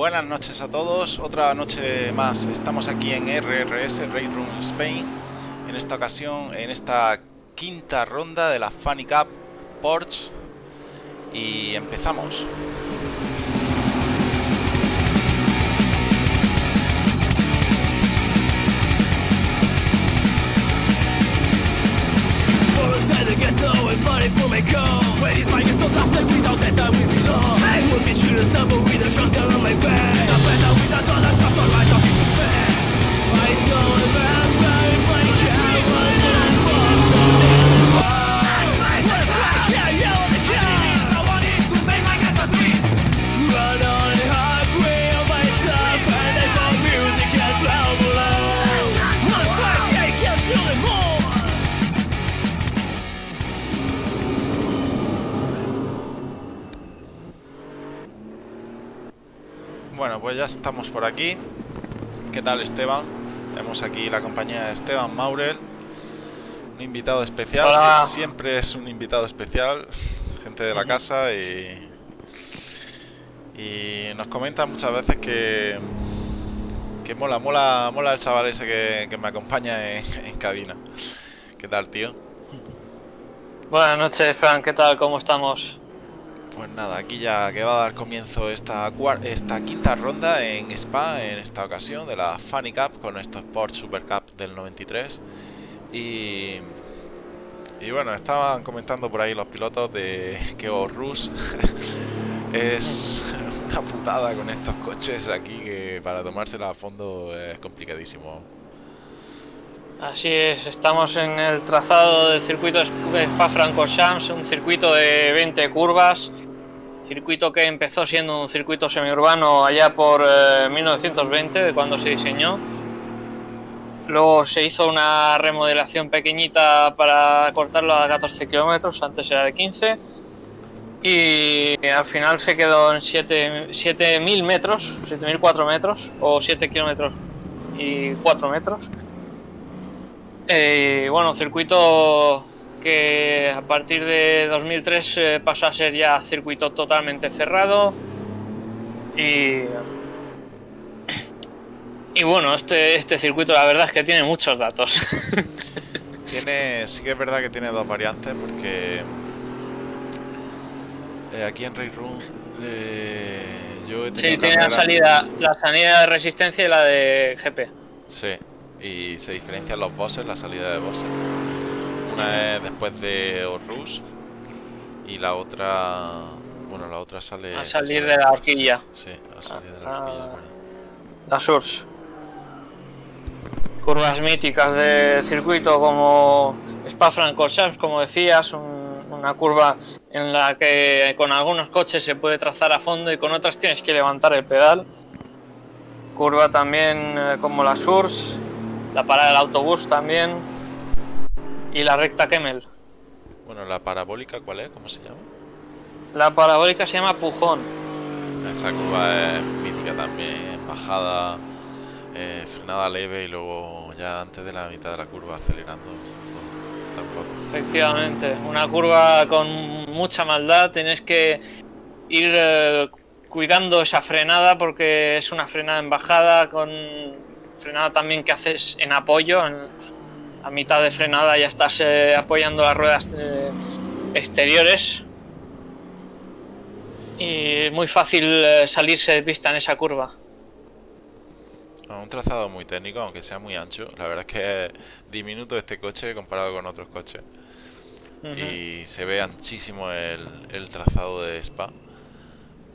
buenas noches a todos. Otra noche más. Estamos aquí en RRS Raid Room Spain. En esta ocasión, en esta quinta ronda de la Funny Cup Porsche. Y empezamos. Ya estamos por aquí. ¿Qué tal Esteban? Tenemos aquí la compañía de Esteban Maurel. Un invitado especial. Hola. Siempre es un invitado especial. Gente de la casa y... Y nos comenta muchas veces que... Que mola, mola, mola el chaval ese que, que me acompaña en, en cabina. ¿Qué tal, tío? Buenas noches, Frank, ¿qué tal? ¿Cómo estamos? Pues nada, aquí ya que va a dar comienzo esta, quinta ronda en Spa, en esta ocasión, de la Funny Cup, con estos Sport Super Cup del 93. Y, y bueno, estaban comentando por ahí los pilotos de que Rus es una putada con estos coches aquí que para tomársela a fondo es complicadísimo. Así es, estamos en el trazado del circuito Spa-Francorchamps, un circuito de 20 curvas, circuito que empezó siendo un circuito semiurbano allá por eh, 1920, de cuando se diseñó. Luego se hizo una remodelación pequeñita para cortarlo a 14 kilómetros, antes era de 15. Y al final se quedó en 7 7.000 metros, 7.004 metros, o 7 kilómetros y 4 metros. Eh, bueno, circuito que a partir de 2003 eh, pasó a ser ya circuito totalmente cerrado. Y, y bueno, este, este circuito la verdad es que tiene muchos datos. Tiene, sí que es verdad que tiene dos variantes porque eh, aquí en Race Room eh, yo he sí, tenido tiene la salida, la salida de resistencia y la de GP. Sí, y se diferencian los bosses, la salida de bosses. Una es después de Horus y la otra, bueno, la otra sale A salir sale de la horquilla. Sí, a salir de la Ah. horquilla. bueno. La Source. Curvas míticas del circuito como Spa-Francorchamps, como decías, un- una curva en la que con algunos coches se puede trazar a fondo y con otras tienes que levantar el pedal. Curva también eh, como la Source, la parada del autobús también y la recta Kemmel. Bueno, la parabólica, ¿cuál es? ¿Cómo se llama? La parabólica se llama Pujón. Esa curva es mítica también, bajada, eh, frenada leve y luego ya antes de la mitad de la curva acelerando. Tampoco. Efectivamente, una curva con mucha maldad, tienes que ir eh, cuidando esa frenada porque es una frenada en bajada, con frenada también que haces en apoyo, en- a mitad de frenada ya estás eh, apoyando las ruedas eh, exteriores y es muy fácil eh, salirse de pista en esa curva. Un trazado muy técnico, aunque sea muy ancho. La verdad es que es diminuto este coche comparado con otros coches. Y se ve anchísimo el, el trazado de Spa.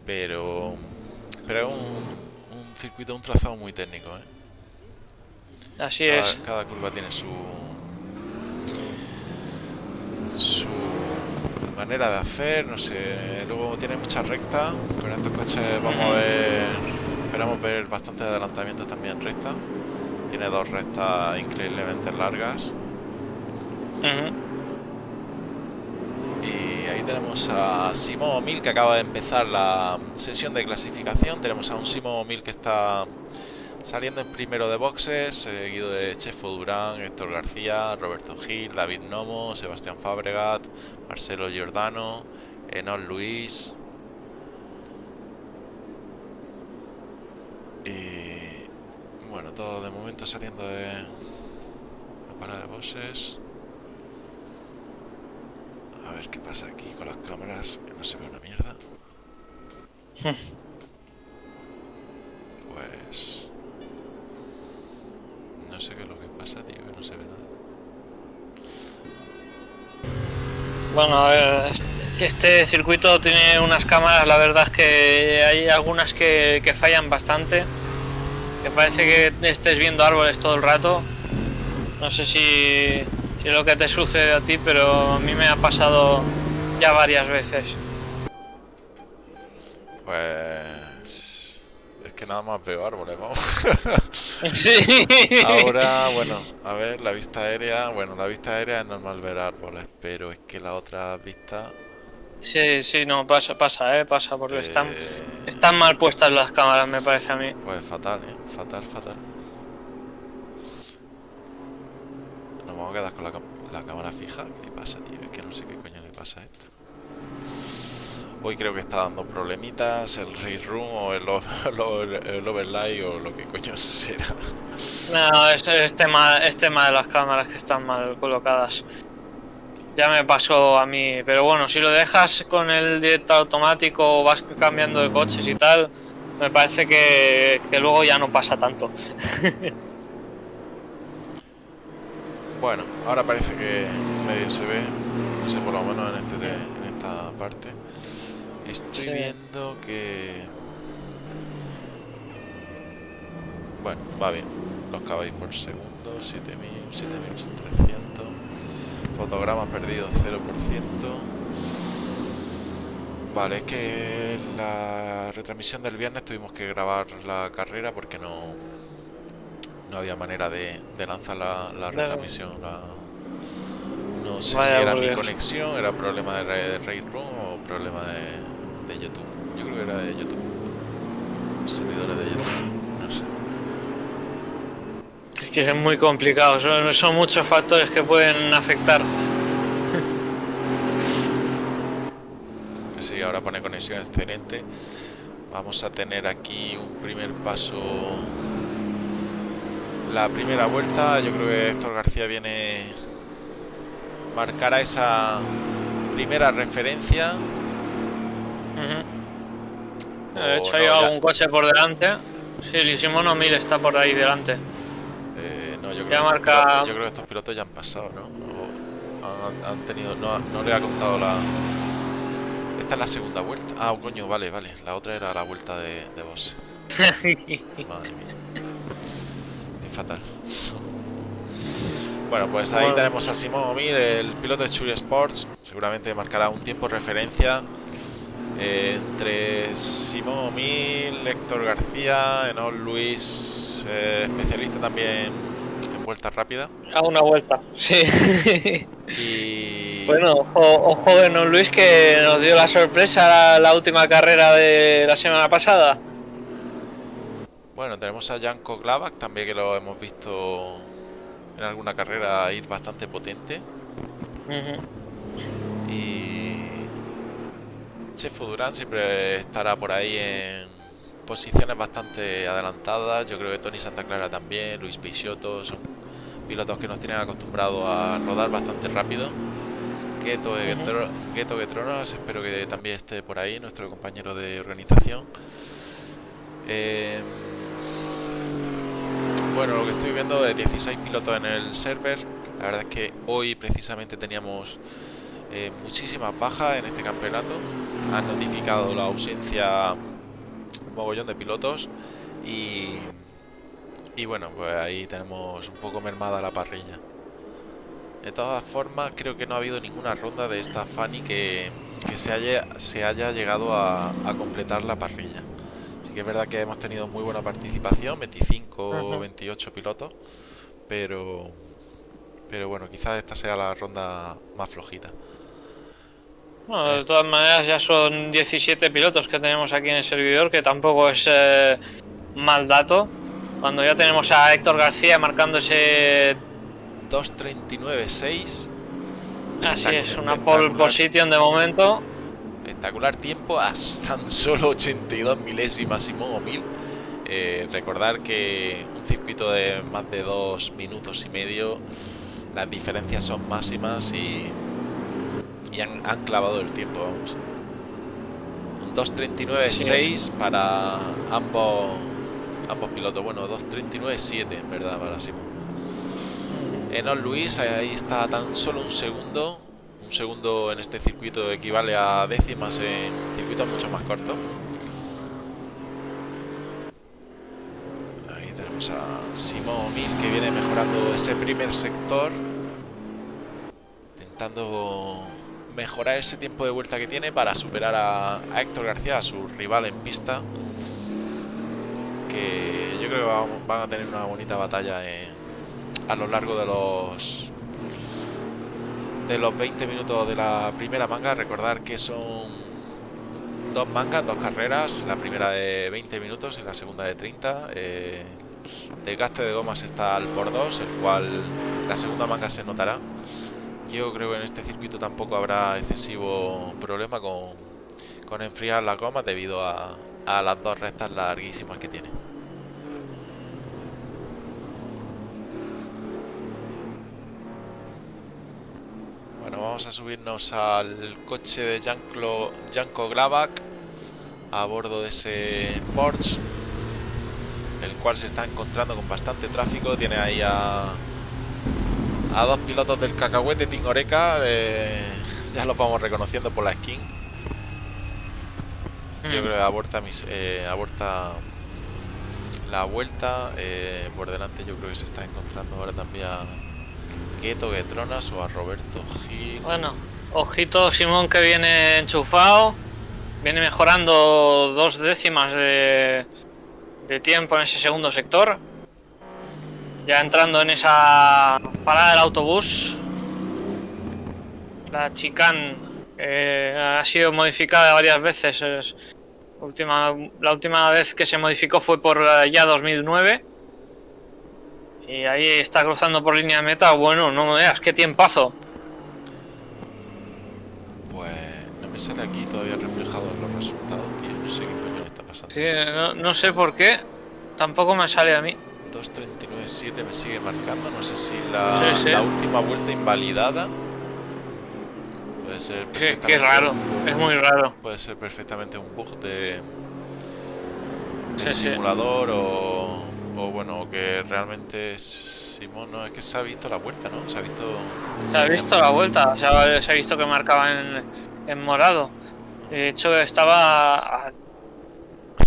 Pero, pero es un, un circuito, un trazado muy técnico. ¿eh? Así Cada, es. cada curva tiene su su manera de hacer, no sé. Luego tiene muchas rectas. Con estos coches vamos a ver, esperamos ver bastante adelantamientos también recta. Tiene dos rectas increíblemente largas. Y ahí tenemos a Simón Mil que acaba de empezar la sesión de clasificación. Tenemos a un Simón Mil que está saliendo en primero de boxes, seguido de Chefo Durán, Héctor García, Roberto Gil, David Nomo, Sebastián Fabregat, Marcelo Giordano, Enol Luis. Y bueno, todo de momento saliendo de la parada de bosses. A ver qué pasa aquí con las cámaras, que no se ve una mierda. Pues... No sé qué es lo que pasa, tío, que no se ve nada. Bueno, a ver, este circuito tiene unas cámaras, la verdad es que hay algunas que, que fallan bastante. Que parece que estés viendo árboles todo el rato. No sé si, si es lo que te sucede a ti, pero a mí me ha pasado ya varias veces. Pues... Que nada más veo árboles, vamos. Sí. Ahora, bueno, a ver, la vista aérea, bueno, la vista aérea es normal ver árboles, pero es que la otra vista... Sí, sí, no, pasa, pasa, eh, pasa, porque están, eh, están mal puestas las cámaras, me parece a mí. Pues fatal, ¿eh? Fatal, fatal. Nos vamos a quedar con la, la cámara fija. ¿Qué pasa, tío? Es que no sé qué coño le pasa a esto. Hoy creo que está dando problemitas el Race Room o el, o- lo- el overlay o lo que coño será. No, es, es tema, es tema de las cámaras que están mal colocadas. Ya me pasó a mí, pero bueno, si lo dejas con el directo automático o vas cambiando de coches y tal, me parece que, que luego ya no pasa tanto. Bueno, ahora parece que medio se ve, no sé, por lo menos en, este de- en esta parte. Estoy Sí. viendo que... Bueno, va bien. Los caballos por segundo, 7000, 7300. Fotogramas perdidos, 0%. Vale, es que la retransmisión del viernes tuvimos que grabar la carrera porque no, no había manera de, de lanzar la, la retransmisión. la- no sé Vaya si era mi conexión, era problema de, de Raid Room o problema de, de YouTube. Yo creo que era de YouTube. Servidores de YouTube. No sé. Es que es muy complicado, son, son muchos factores que pueden afectar. Sí, ahora pone conexión excelente. Vamos a tener aquí un primer paso. La primera vuelta, yo creo que Héctor García viene. Marcará esa primera referencia. Ujú. O De hecho, no, hay ya- algún coche por delante. Sí, Lisimono 1000 está por ahí delante. Eh, no, yo Ya creo, que marca- pilotos- yo creo que estos pilotos ya han pasado, ¿no? O han, han tenido. No, no le ha contado la. Esta es la segunda vuelta. Ah, coño, vale, vale. La otra era la vuelta de, de boss. Madre mía. Estoy fatal. Bueno, pues ahí tenemos a Simón Omir, el piloto de Churi Sports. Seguramente marcará un tiempo de referencia eh, entre Simón Omil, Héctor García, Enol Luis, eh, especialista también en vueltas rápidas. A una vuelta, sí. Y Bueno, ojo, ojo de Luis que nos dio la sorpresa la, la última carrera de la semana pasada. bueno, tenemos a Janko Glavak también que lo hemos visto en alguna carrera ir bastante potente. Y Chefo Durán siempre estará por ahí en posiciones bastante adelantadas. Yo creo que Tony Santa Clara también, Luis Peixoto, son pilotos que nos tienen acostumbrados a rodar bastante rápido. Gueto Gueto Getronos, espero que también esté por ahí, nuestro compañero de organización. Eh, bueno, lo que estoy viendo de 16 pilotos en el server. La verdad es que hoy precisamente teníamos eh, muchísimas bajas en este campeonato. Han notificado la ausencia un mogollón de pilotos y, y bueno, pues ahí tenemos un poco mermada la parrilla. De todas formas, creo que no ha habido ninguna ronda de esta Fanny que, que se, haya, se haya llegado a, a completar la parrilla. Así que es verdad que hemos tenido muy buena participación, 25 o Ujú. 28 pilotos, pero, pero bueno, quizás esta sea la ronda más flojita. Bueno, de todas maneras ya son 17 pilotos que tenemos aquí en el servidor, que tampoco es eh, mal dato. Cuando ya tenemos a Héctor García marcando ese... 2.39.6. Así es, una pole position de momento. Espectacular tiempo a tan solo 82 milésimas Simón O'Mill. Eh, recordar que un circuito de más de dos minutos y medio, las diferencias son máximas y, y han, clavado el tiempo, vamos. Un 2.39.6 para ambos ambos pilotos. Bueno, 2.39.7 en verdad para Simón. Enon Luis, ahí está tan solo un segundo. Un segundo en este circuito equivale a décimas en circuitos mucho más cortos. a Simón Mil que viene mejorando ese primer sector. Intentando mejorar ese tiempo de vuelta que tiene para superar a, Héctor García, a su rival en pista. Que yo creo que van, a tener una bonita batalla a lo largo de los de los 20 minutos de la primera manga. Recordar que son dos mangas, dos carreras, la primera de 20 minutos y la segunda de 30. Eh, Desgaste de gomas está al por 2, el cual la segunda manga se notará. Yo creo que en este circuito tampoco habrá excesivo problema con, con enfriar las gomas debido a, a las dos rectas larguísimas que tiene. Bueno, vamos a subirnos al coche de Janko Glavak a bordo de ese Porsche el cual se está encontrando con bastante tráfico. Tiene ahí a, a dos pilotos del cacahuete Tingoreca. Eh, ya los vamos reconociendo por la skin. Yo hmm. creo que aborta, mis, eh, aborta la vuelta. Eh, por delante yo creo que se está encontrando ahora también a Keto Getronas o a Roberto Gil. Bueno, ojito Simón que viene enchufado. Viene mejorando dos décimas de, de tiempo en ese segundo sector. Ya entrando en esa parada del autobús. La chicane ha sido modificada varias veces. última, la última vez que se modificó fue por eh, ya 2009. Y ahí está cruzando por línea de meta. Bueno, no me veas, qué tiempazo. Pues no me sale aquí todavía reflejado los resultados, tío. No sé qué Sí, no, sé por qué. Tampoco me sale a mí. 2.39.7 me sigue marcando. No sé si la, última vuelta invalidada. Puede ser. Qué, raro. Es muy raro. Puede ser perfectamente un bug de. simulador o, o. bueno, que realmente. Simón, no, es que se ha visto la vuelta, ¿no? Se ha visto. Se ha visto la vuelta. O sea, se ha visto que marcaba en, en morado. De hecho, estaba a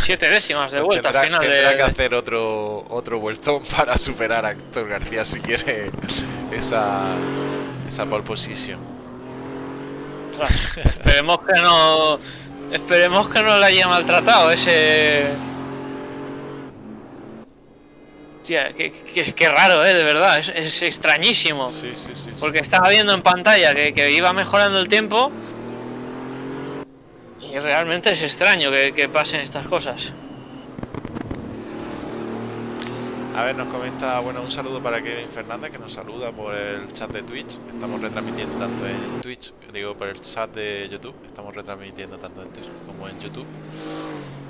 Siete décimas de vuelta tendrá, al final. Tendrá que hacer otro, otro vueltón para superar a Héctor García si quiere esa, esa pole position. esperemos que no. Esperemos que no le haya maltratado ese. Tía, qué, raro, ¿eh? De verdad, es, extrañísimo. Sí, sí, sí, Porque estaba viendo en pantalla que, que iba mejorando el tiempo realmente es extraño que, pasen estas cosas. A ver, nos comenta, bueno, un saludo para Kevin Fernández que nos saluda por el chat de Twitch. Estamos retransmitiendo tanto en Twitch, digo por el chat de YouTube, estamos retransmitiendo tanto en Twitch como en YouTube.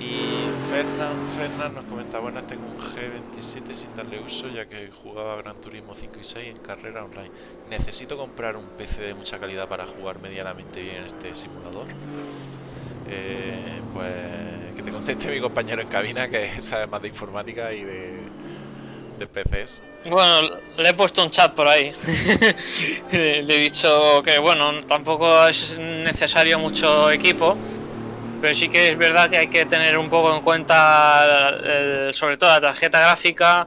Y Fernán, Fernán nos comenta, bueno, tengo un G27 sin darle uso ya que jugaba Gran Turismo 5 y 6 en carrera online. Necesito comprar un PC de mucha calidad para jugar medianamente bien este simulador. Eh, pues que te conteste mi compañero en cabina que sabe más de informática y de, de PCs. Bueno, le he puesto un chat por ahí. le he dicho que bueno, tampoco es necesario mucho equipo, pero sí que es verdad que hay que tener un poco en cuenta sobre todo la tarjeta gráfica,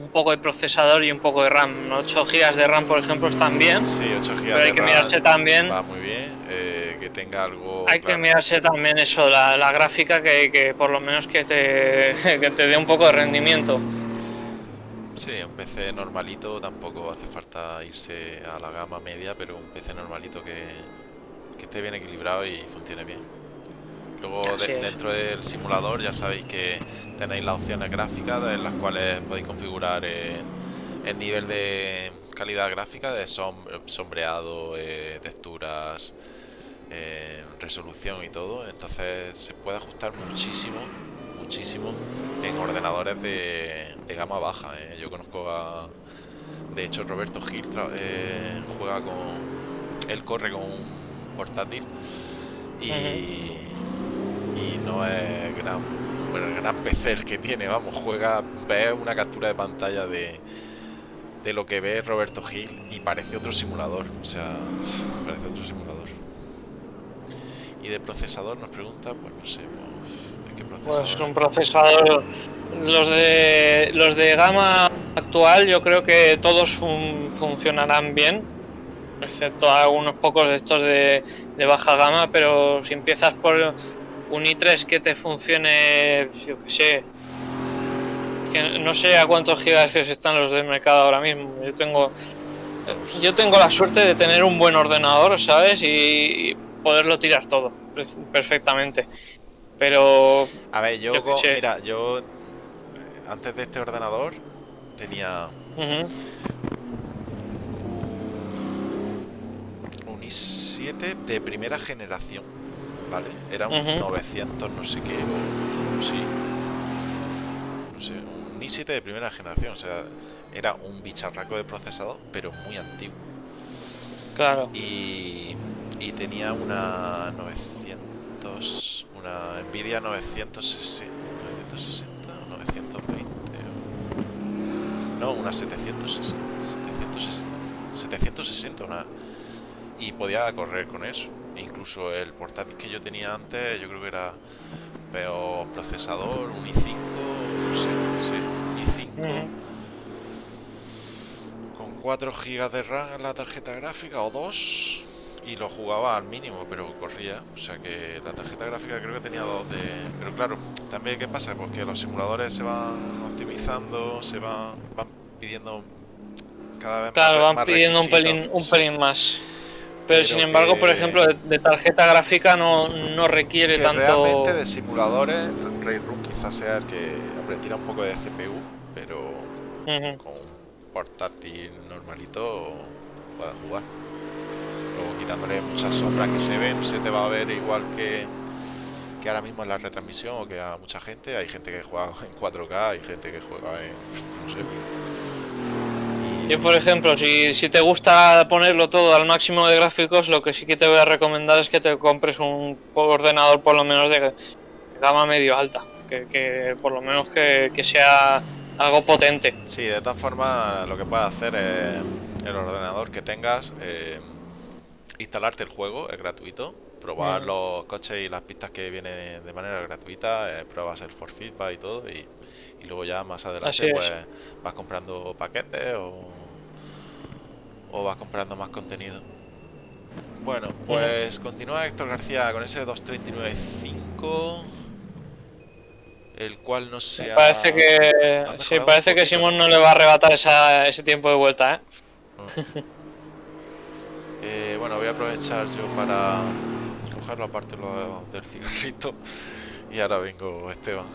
un poco de procesador y un poco de RAM. 8 GB de RAM, por ejemplo, están bien. Sí, 8 GB pero hay que mirarse también. Va muy bien. Eh, tenga algo. Hay que mirarse también eso, la, gráfica que, por lo menos que te, que te dé un poco de rendimiento. Sí, un PC normalito tampoco hace falta irse a la gama media, pero un PC normalito que, que esté bien equilibrado y funcione bien. Luego dentro del simulador ya sabéis que tenéis las opciones gráficas en las cuales podéis configurar el nivel de calidad gráfica de sombreado, eh, texturas, eh, resolución y todo, entonces se puede ajustar muchísimo, muchísimo en ordenadores de, gama baja. ¿eh? Yo conozco a... De hecho, Roberto Gil juega con... Él corre con un portátil y, y no es gran, bueno, el gran PC el que tiene, vamos, juega, ve una captura de pantalla de, de lo que ve Roberto Gil y parece otro simulador, o sea, parece otro simulador. Y de procesador nos pregunta, pues no sé, ¿qué procesador? Pues un procesador, los de los de gama actual, yo creo que todos funcionarán bien, excepto algunos pocos de estos de, de baja gama, pero si empiezas por un i3 que te funcione, yo que sé, que no sé a cuántos gigahercios están los del mercado ahora mismo. Yo tengo, yo tengo la suerte de tener un buen ordenador, ¿sabes? Y, poderlo tirar todo perfectamente. Pero. A ver, yo, mira, yo antes de este ordenador tenía un i7 de primera generación ¿vale? Era un 900 no sé qué, o sí. No sé, un i7 de primera generación, o sea, era un bicharraco de procesador, pero muy antiguo. Claro. Y, y tenía una 900, una Nvidia 960, 960 o 920. No, una 760, 760, 760 una, y podía correr con eso incluso el portátil que yo tenía antes, yo creo que era peor procesador, un i5, no sé, sí, un i5 con 4 GB de RAM en la tarjeta gráfica o 2 y lo jugaba al mínimo, pero corría. O sea que la tarjeta gráfica creo que tenía 2 de. Pero claro, también ¿qué pasa? Porque los simuladores se van optimizando, se van, van pidiendo cada vez más. Claro, van pidiendo un pelín, un pelín más. Pero, sin embargo, por ejemplo, de, tarjeta gráfica no, no requiere tanto. Realmente de simuladores, Room quizás sea el que, hombre, tira un poco de CPU, pero con un portátil normalito puede jugar. Luego quitándole muchas sombras que se ven, se te va a ver igual que, que ahora mismo en la retransmisión o que a mucha gente. Hay gente que juega en 4K, hay gente que juega en. no sé, yo, por ejemplo, si, si, te gusta ponerlo todo al máximo de gráficos, lo que sí que te voy a recomendar es que te compres un ordenador por lo menos de gama medio alta, que, por lo menos que, sea algo potente. Sí, de todas formas, lo que puedes hacer es el ordenador que tengas, eh, instalarte el juego, es gratuito, probar mm. los coches y las pistas que vienen de manera gratuita, eh, pruebas el for feedback y todo, y, y luego ya más adelante pues vas comprando paquetes o o vas comprando más contenido. Bueno, pues continúa Héctor García con ese 239.5 el cual no se Parece que sí, parece que Simón no le va a arrebatar ese tiempo de vuelta, ¿eh? Ah. ¿eh? bueno, voy a aprovechar yo para cogerlo aparte lo del cigarrito y ahora vengo Esteban.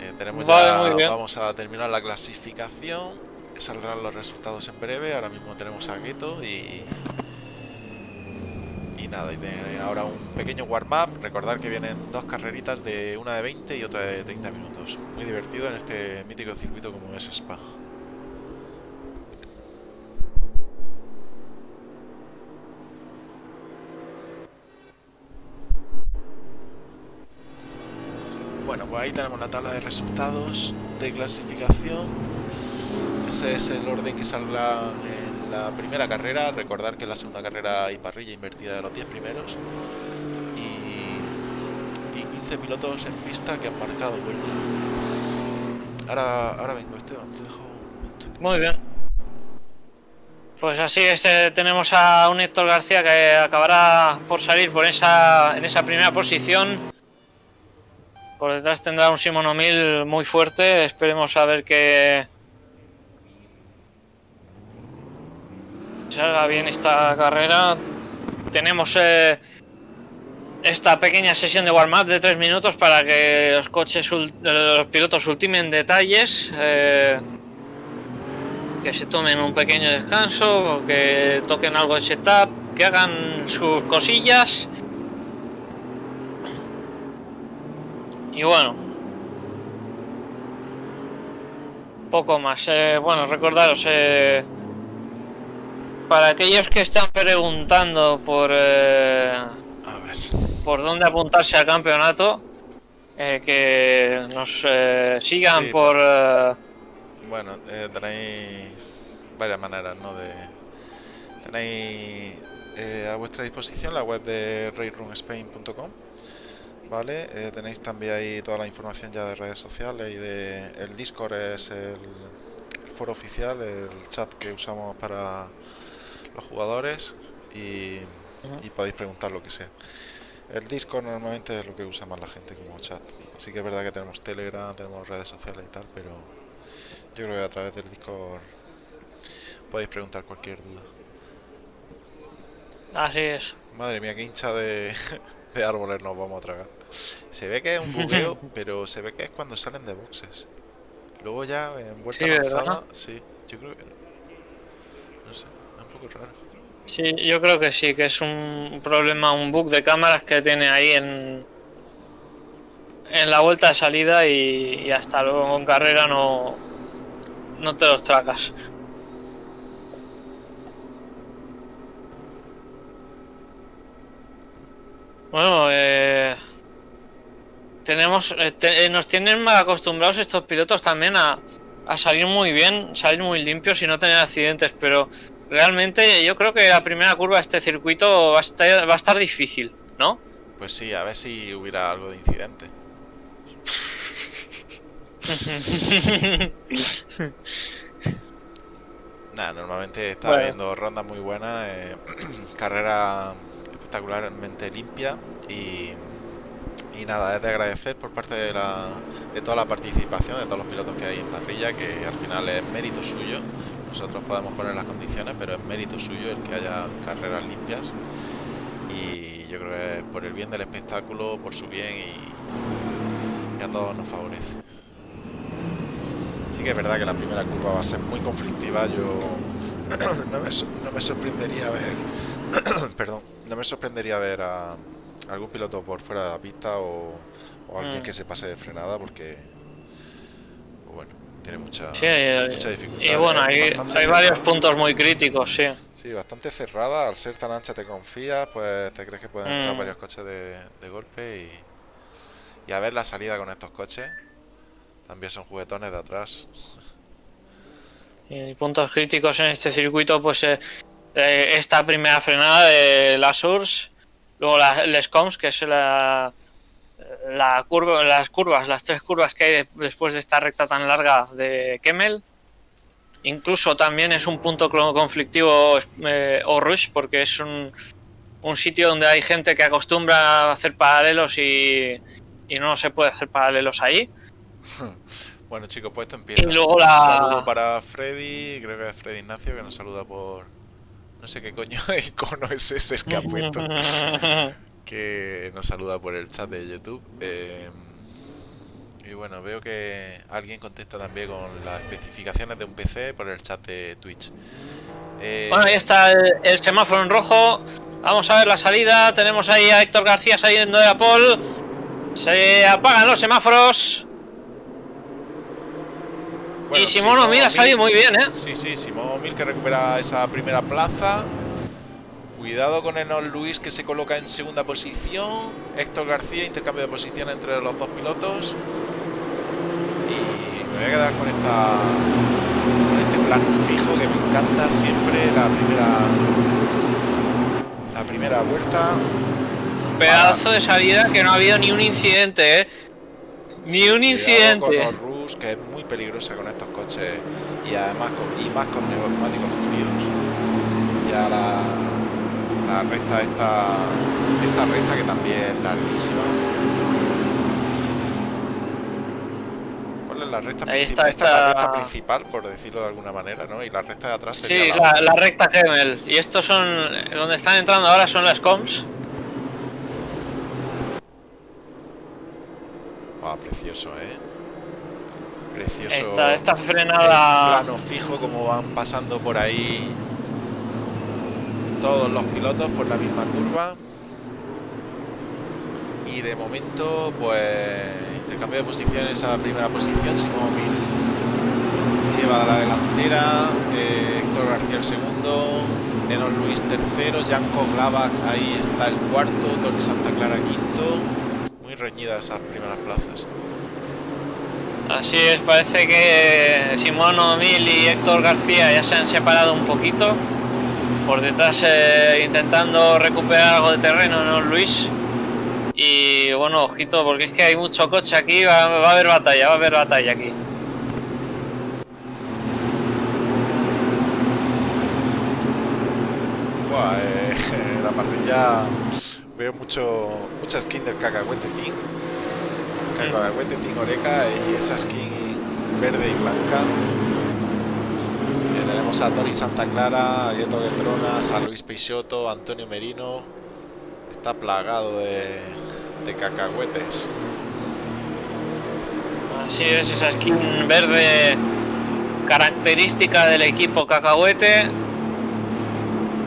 Eh, tenemos ya, vamos a terminar la clasificación saldrán los resultados en breve. Ahora mismo tenemos a Gueto y... Y nada, y ahora un pequeño warm-up. Recordar que vienen dos carreritas de una de 20 y otra de 30 minutos. Muy divertido en este mítico circuito como es Spa. Bueno, pues ahí tenemos la tabla de resultados de clasificación ese es el orden que saldrá en la primera carrera. Recordar que en la segunda carrera hay parrilla invertida de los 10 primeros. Y, 15 pilotos en pista que han marcado vuelta. Ahora, ahora vengo, Esteban, te dejo. Muy bien. Pues así es, eh, tenemos a un Héctor García que acabará por salir por esa, en esa primera posición. Por detrás tendrá un Simon O'Mill muy fuerte. Esperemos a ver qué, salga bien esta carrera. Tenemos eh, esta pequeña sesión de warm-up de 3 minutos para que los coches, los pilotos ultimen detalles. Eh, que se tomen un pequeño descanso, que toquen algo de setup, que hagan sus cosillas. Y bueno, Poco más. Eh, bueno, recordaros, para aquellos que están preguntando por, eh, A ver. por dónde apuntarse al campeonato, eh, que nos eh, sigan Sí, por... eh, Bueno, eh, tenéis varias maneras, ¿no? De, tenéis eh, a vuestra disposición la web de rayrunspain.com ¿Vale? Tenéis también ahí toda la información ya de redes sociales y de el Discord es el, el foro oficial, el chat que usamos para los jugadores y, y podéis preguntar lo que sea. El Discord normalmente es lo que usa más la gente como chat. Sí que es verdad que tenemos Telegram, tenemos redes sociales y tal, pero yo creo que a través del Discord podéis preguntar cualquier duda. así es. Madre mía, qué hincha de, de árboles nos vamos a tragar. Se ve que es un bugueo, pero se ve que es cuando salen de boxes. Luego ya en vuelta Sí, ¿verdad? lanzada, sí, yo creo que raro. Sí, yo creo que sí, que es un problema, un bug de cámaras que tiene ahí en, en la vuelta de salida y, hasta luego en carrera no, no te los tragas. Bueno, eh, tenemos, eh, eh, nos tienen mal acostumbrados estos pilotos también a, a salir muy bien, salir muy limpios y no tener accidentes, pero realmente yo creo que la primera curva de este circuito va a estar, va a estar difícil, ¿no? Pues sí, a ver si hubiera algo de incidente. Nada, normalmente está Bueno. habiendo rondas muy buenas, eh, carrera espectacularmente limpia y, y nada, es de agradecer por parte de, la, de toda la participación de todos los pilotos que hay en parrilla, que al final es mérito suyo. Nosotros podemos poner las condiciones, pero es mérito suyo el que haya carreras limpias. Y yo creo que es por el bien del espectáculo, por su bien y, y a todos nos favorece. Sí que es verdad que la primera curva va a ser muy conflictiva. Yo no, me, no me sorprendería ver, perdón, no me sorprendería ver a algún piloto por fuera de la pista o, o alguien Mm. que se pase de frenada porque, tiene mucha, Sí, eh, mucha dificultad. y bueno, Es hay, varios cerrada. puntos muy críticos, sí. Sí, bastante cerrada. Al ser tan ancha te confías, pues te crees que pueden entrar Mm. varios coches de, de golpe y, y a ver la salida con estos coches. También son juguetones de atrás. Y puntos críticos en este circuito, pues eh, eh, esta primera frenada de la Source, luego la, les Coms, que es la, la curva, las curvas, las tres curvas que hay de- después de esta recta tan larga de Kemmel. Incluso también es un punto conflictivo eh, o rush, porque es un, un sitio donde hay gente que acostumbra a hacer paralelos y, y no se puede hacer paralelos ahí. Bueno chicos, pues esto empieza. Y luego Un la- saludo para Freddy, creo que es Freddy Ignacio, que nos saluda por... No sé qué coño de icono es ese el que ha puesto. que nos saluda por el chat de YouTube. Eh, y bueno, veo que alguien contesta también con las especificaciones de un PC por el chat de Twitch. Eh, Bueno, ahí está el, el semáforo en rojo. Vamos a ver la salida. Tenemos ahí a Héctor García saliendo de la pole. Se apagan los semáforos. bueno, y Simón O'Meara ha salido muy bien, ¿eh? Sí, sí, Simón O'Meara que recupera esa primera plaza. Cuidado con Enos Luis que se coloca en segunda posición. Héctor García, intercambio de posición entre los dos pilotos. Y me voy a quedar con esta con este plan fijo que me encanta siempre la primera la primera vuelta. Pedazo de salida que no ha habido ni un incidente, ¿eh? Ni un incidente. Con Rus, que es muy peligrosa con estos coches y además con, y más con neumáticos fríos. Ya la, la recta esta, esta recta que también es larguísima. ¿Cuál es la recta Ahí principal? está, Esta es la recta principal, por decirlo de alguna manera, ¿no? Y la recta de atrás Sí, la, la recta Kemmel. Y estos son. Donde están entrando ahora son las comms. Ah, precioso, ¿eh? Precioso. Esta, esta el frenada. plano fijo como van pasando por ahí todos los pilotos por la misma curva y de momento pues intercambio de posiciones a primera posición Simón O'Meara lleva a la delantera, eh, Héctor García el segundo, Enon Luis tercero, Janko Glavak ahí está el cuarto, Tony Santa Clara quinto. Muy reñidas esas primeras plazas. Así es, parece que Simón O'Mil y Héctor García ya se han separado un poquito. Por detrás eh, intentando recuperar algo de terreno, ¿no, Luis? Y bueno, ojito, porque es que hay mucho coche aquí, va, va a haber batalla, va a haber batalla aquí. Buah, eh, la parrilla veo mucho mucha skin del cacahuete team. Cacahuete team Oreca y esa skin verde y blanca. Eh, tenemos a Tony Santa Clara, a Gueto a Luis Peixoto, Antonio Merino. Está plagado de, de cacahuetes. Así es, esa skin verde característica del equipo cacahuete.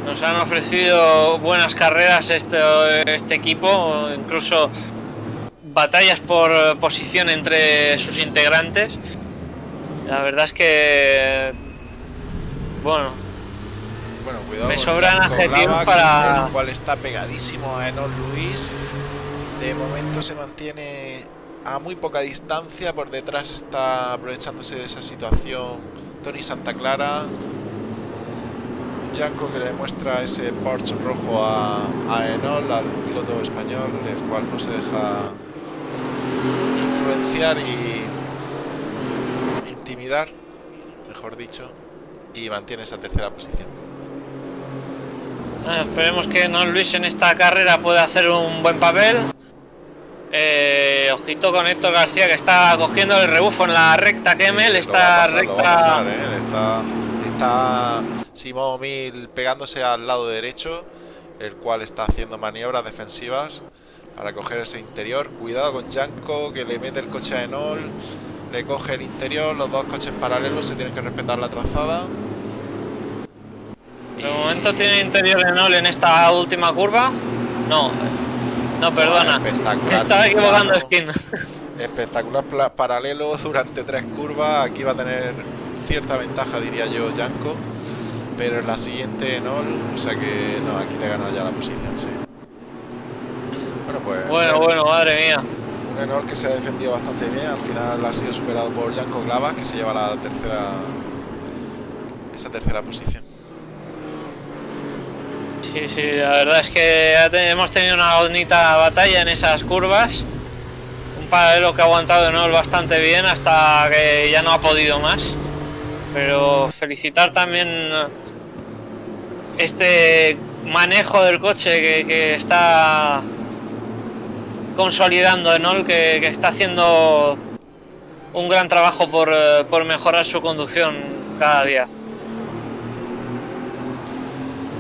Nos han ofrecido buenas carreras este, este equipo, incluso batallas por posición entre sus integrantes. La verdad es que, bueno, Bueno, cuidado. Me sobran adjetivos para- El cual está pegadísimo a Enol Luis. De momento se mantiene a muy poca distancia. Por detrás está aprovechándose de esa situación Tony Santa Clara. Janko que le muestra ese Porsche rojo a, a Enol, al piloto español, el cual no se deja influenciar y intimidar, mejor dicho, y mantiene esa tercera posición. Ah, esperemos que no Luis en esta carrera pueda hacer un buen papel. Eh, ojito con Héctor García que está cogiendo el rebufo en la recta va a esta pasar, recta. pasar, ¿eh? Está, está Simón Mil pegándose al lado derecho, el cual está haciendo maniobras defensivas para coger ese interior. Cuidado con Janko, que le mete el coche a Enol, le coge el interior, los dos coches paralelos se tienen que respetar la trazada. De momento tiene interior en Ol en esta última curva. No, no, perdona. espectacular. Estaba equivocando skin. Espectacular paralelo durante tres curvas. Aquí va a tener cierta ventaja, diría yo, Janko. Pero en la siguiente Enol, o sea que no, aquí le gana ya la posición, sí. Bueno, pues Bueno, bueno, madre mía. Un Enol que se ha defendido bastante bien. Al final ha sido superado por Janko Glava, que se lleva la tercera esa tercera posición. Sí, sí, la verdad es que hemos tenido una bonita batalla en esas curvas. Un paralelo que ha aguantado Enol bastante bien hasta que ya no ha podido más. Pero felicitar también este manejo del coche que está consolidando Enol, que, que está haciendo un gran trabajo por, eh, por mejorar su conducción cada día.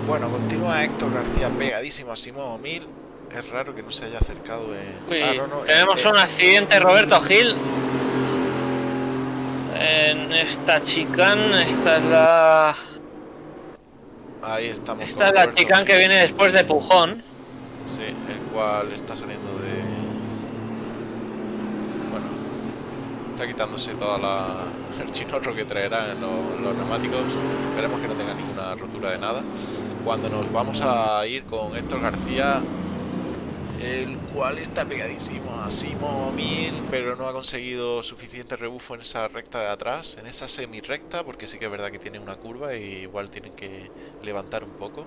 Bueno, continúa Héctor García pegadísimo a Simón Mil. Es raro que no se haya acercado. en- Uy, Ah, no, no, tenemos eh, un accidente, Roberto Gil. En esta chicane, esta es la. Ahí estamos. Esta es la Roberto chicane que viene después de Pujón. Sí, el cual está saliendo de. Bueno, está quitándose toda la. el chinorro que traerá en los, neumáticos. Esperemos que no tenga ninguna rotura de nada. Cuando nos vamos a ir con Héctor García, el cual está pegadísimo a Simo Mil, pero no ha conseguido suficiente rebufo en esa recta de atrás, en esa semi recta, porque sí que es verdad que tiene una curva y igual tienen que levantar un poco.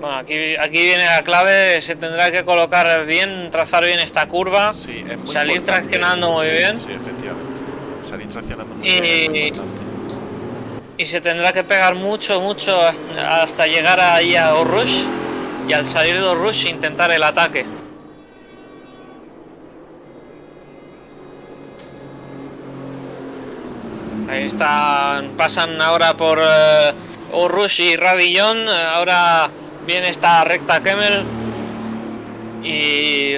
Bueno, aquí, aquí viene la clave, se tendrá que colocar bien, trazar bien esta curva. Sí, es muy Salir traccionando muy Sí, bien. Sí, efectivamente. Salir traccionando muy Y- bien. Y se tendrá que pegar mucho, mucho hasta, llegar ahí a Orush. Y al salir de Orush intentar el ataque. Ahí están, pasan ahora por eh, Orush y Radillon. eh, Ahora viene esta recta Kemmel. Y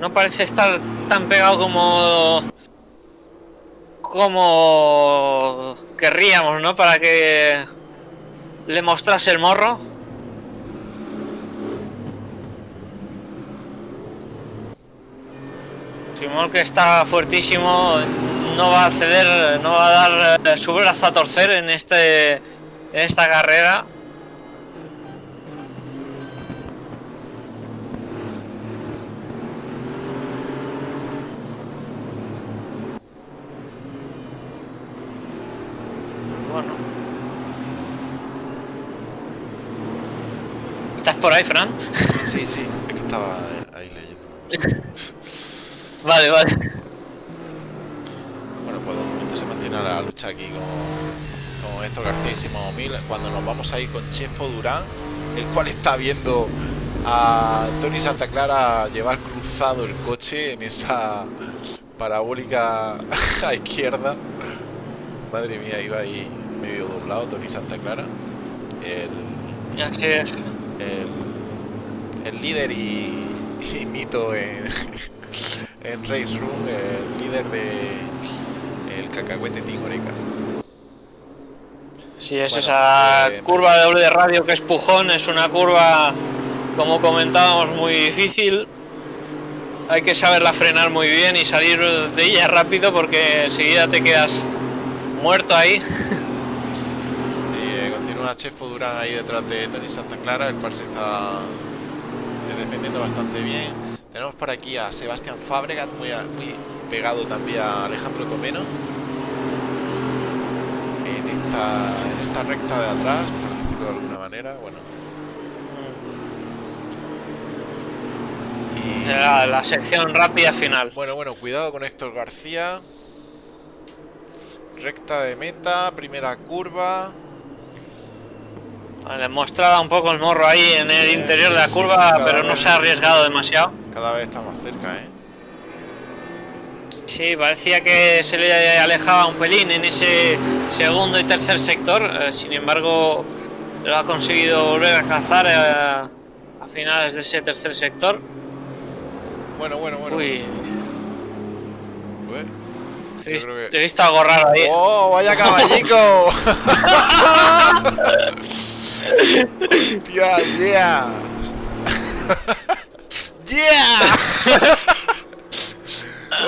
no parece estar tan pegado como como querríamos, ¿no? Para que le mostrase el morro. Simón que está fuertísimo, no va a ceder, no va a dar eh, su brazo a torcer en este en esta carrera. Bueno. ¿Estás por ahí, Fran? Sí, sí, es que estaba ahí leyendo. Vale, vale. Bueno, pues de momento se mantiene la lucha aquí con, con Héctor García y Simón Mil. Cuando nos vamos a ir con Chefo Durán, el cual está viendo a Tony Santa Clara llevar cruzado el coche en esa parabólica a izquierda. Madre mía, iba ahí medio doblado Tony Santa Clara. El, el, el líder y, y mito en, en Race Room, el líder de el cacahuete Team Oreca. Sí, es Bueno, esa eh, curva de doble de radio que es pujón, es una curva, como comentábamos, muy difícil. Hay que saberla frenar muy bien y salir de ella rápido porque enseguida te quedas muerto ahí. Y eh, continúa Chefo Durán ahí detrás de Tony Santa Clara, el cual se está defendiendo bastante bien. Tenemos por aquí a Sebastián Fabregat, muy, a- muy pegado también a Alejandro Tomeno. En esta, en esta recta de atrás, por decirlo de alguna manera, bueno. Y, La, la sección rápida final. Bueno, bueno, cuidado con Héctor García. Recta de meta, primera curva. Le mostraba un poco el morro ahí en el interior sí, de la sí, curva, sí, pero no se ha arriesgado demasiado. Cada vez está más cerca, ¿eh? Sí, parecía que se le alejaba un pelín en ese segundo y tercer sector. eh, sin embargo, lo ha conseguido volver a alcanzar eh, a finales de ese tercer sector. Bueno, bueno, bueno. Uy, he, Yo vis- creo que- he visto algo raro ahí. ¡Oh, vaya caballico! ¡Hostia, yeah! ¡Yeah!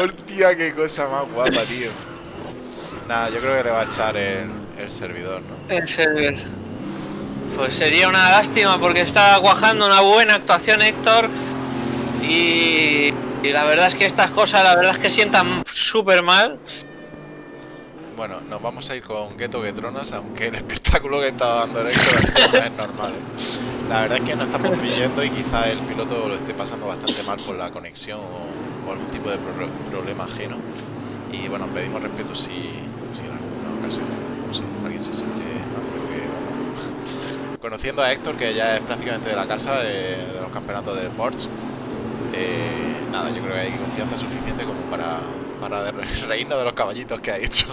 ¡Hostia, qué cosa más guapa, tío! Nada, yo creo que le va a echar el, servidor, ¿no? El server. Pues sería una lástima porque está cuajando una buena actuación Héctor. Y, y la verdad es que estas cosas, la verdad es que sientan súper mal. Bueno, nos vamos a ir con Ghetto Getronas, aunque el espectáculo que está dando el Héctor no es normal. La verdad es que no estamos viendo y quizá el piloto lo esté pasando bastante mal por la conexión o, algún tipo de pro- problema ajeno. Y bueno, pedimos respeto si, si en alguna ocasión alguien se siente que. Conociendo a Héctor, que ya es prácticamente de la casa de, de los campeonatos de Porsche, eh, nada, yo creo que hay confianza suficiente como para, para reírnos de los caballitos que ha hecho.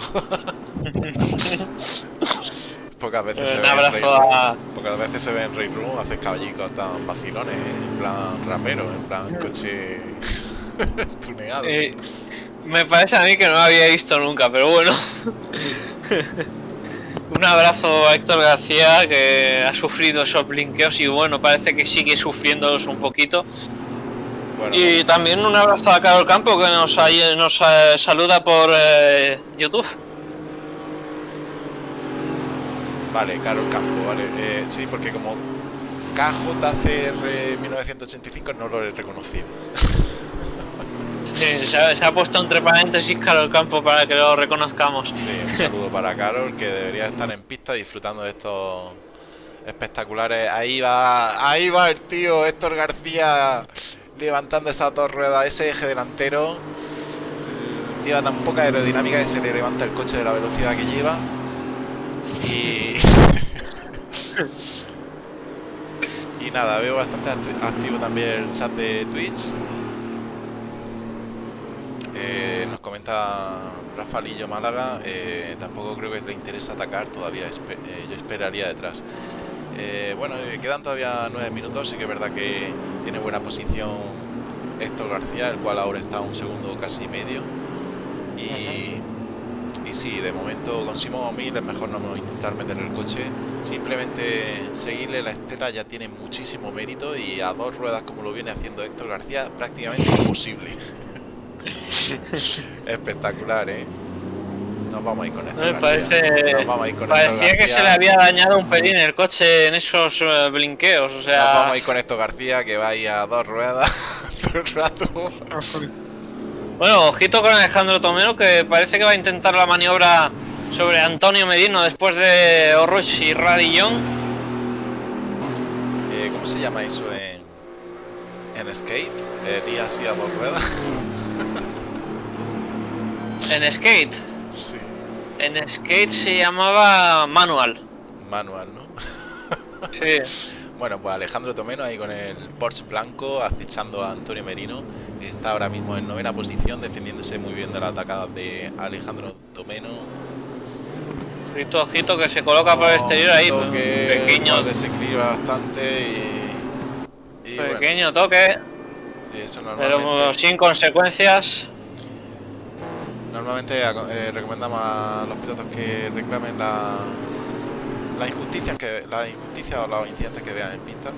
Pocas veces se Un ve en abrazo a- Pocas veces se ve en Ray Room hacer caballicos tan vacilones, en plan rapero, en plan coche tuneado. Eh, me parece a mí que no lo había visto nunca, pero bueno. Un abrazo a Héctor García que ha sufrido esos blinqueos y bueno, parece que sigue sufriéndolos un poquito. Bueno, Y también un abrazo a Carol Campo que nos, nos eh, saluda por eh, YouTube. vale, Carol Campo, vale. Eh, sí, porque como KJCR 1985 no lo he reconocido. Sí, se, ha, se ha puesto entre paréntesis Carol Campo para que lo reconozcamos. Sí, un saludo para Carol, que debería estar en pista disfrutando de estos espectaculares. Ahí va, ahí va el tío Héctor García levantando esas dos ruedas, ese eje delantero. Lleva tan poca aerodinámica que se le levanta el coche de la velocidad que lleva. Y. y nada, veo bastante acti- activo también el chat de Twitch. Eh, nos comenta Rafalillo Málaga, eh, tampoco creo que le interese atacar, todavía eh, yo esperaría detrás. Bueno, quedan todavía nueve minutos, sí que es verdad que tiene buena posición Héctor García, el cual ahora está a un segundo casi medio. Y, y sí, de momento con Simón Mil es mejor no intentar meter el coche, simplemente seguirle la estela ya tiene muchísimo mérito y a dos ruedas como lo viene haciendo Héctor García prácticamente imposible. Espectacular, ¿eh? Nos vamos a ir con esto. Me parece. Nos vamos a ir con esto, Parecía que se le había dañado un pelín el coche en esos eh, blinqueos. O Nos vamos sea. a ir con esto, García, que va ahí a dos ruedas todo el rato. Bueno, ojito con Alejandro Tomero que parece que va a intentar la maniobra sobre Antonio Medino después de Orrush y Radillon. Eh, ¿Cómo se llama eso en, en skate? Eh, día así a dos ruedas. En skate. sí. En skate se llamaba manual. Manual, ¿no? Sí. Bueno, pues Alejandro Tomeno ahí con el Porsche blanco acechando a Antonio Merino. Está ahora mismo en novena posición, defendiéndose muy bien de la atacada de Alejandro Tomeno. Ojito, ojito que se coloca por el exterior ahí. pues, que Pequeño, desequilibra bastante y. y bueno, pequeño toque, sí, eso pero sin consecuencias. Normalmente eh, recomendamos a los pilotos que reclamen la, las injusticias que la injusticia o los incidentes que vean en pista.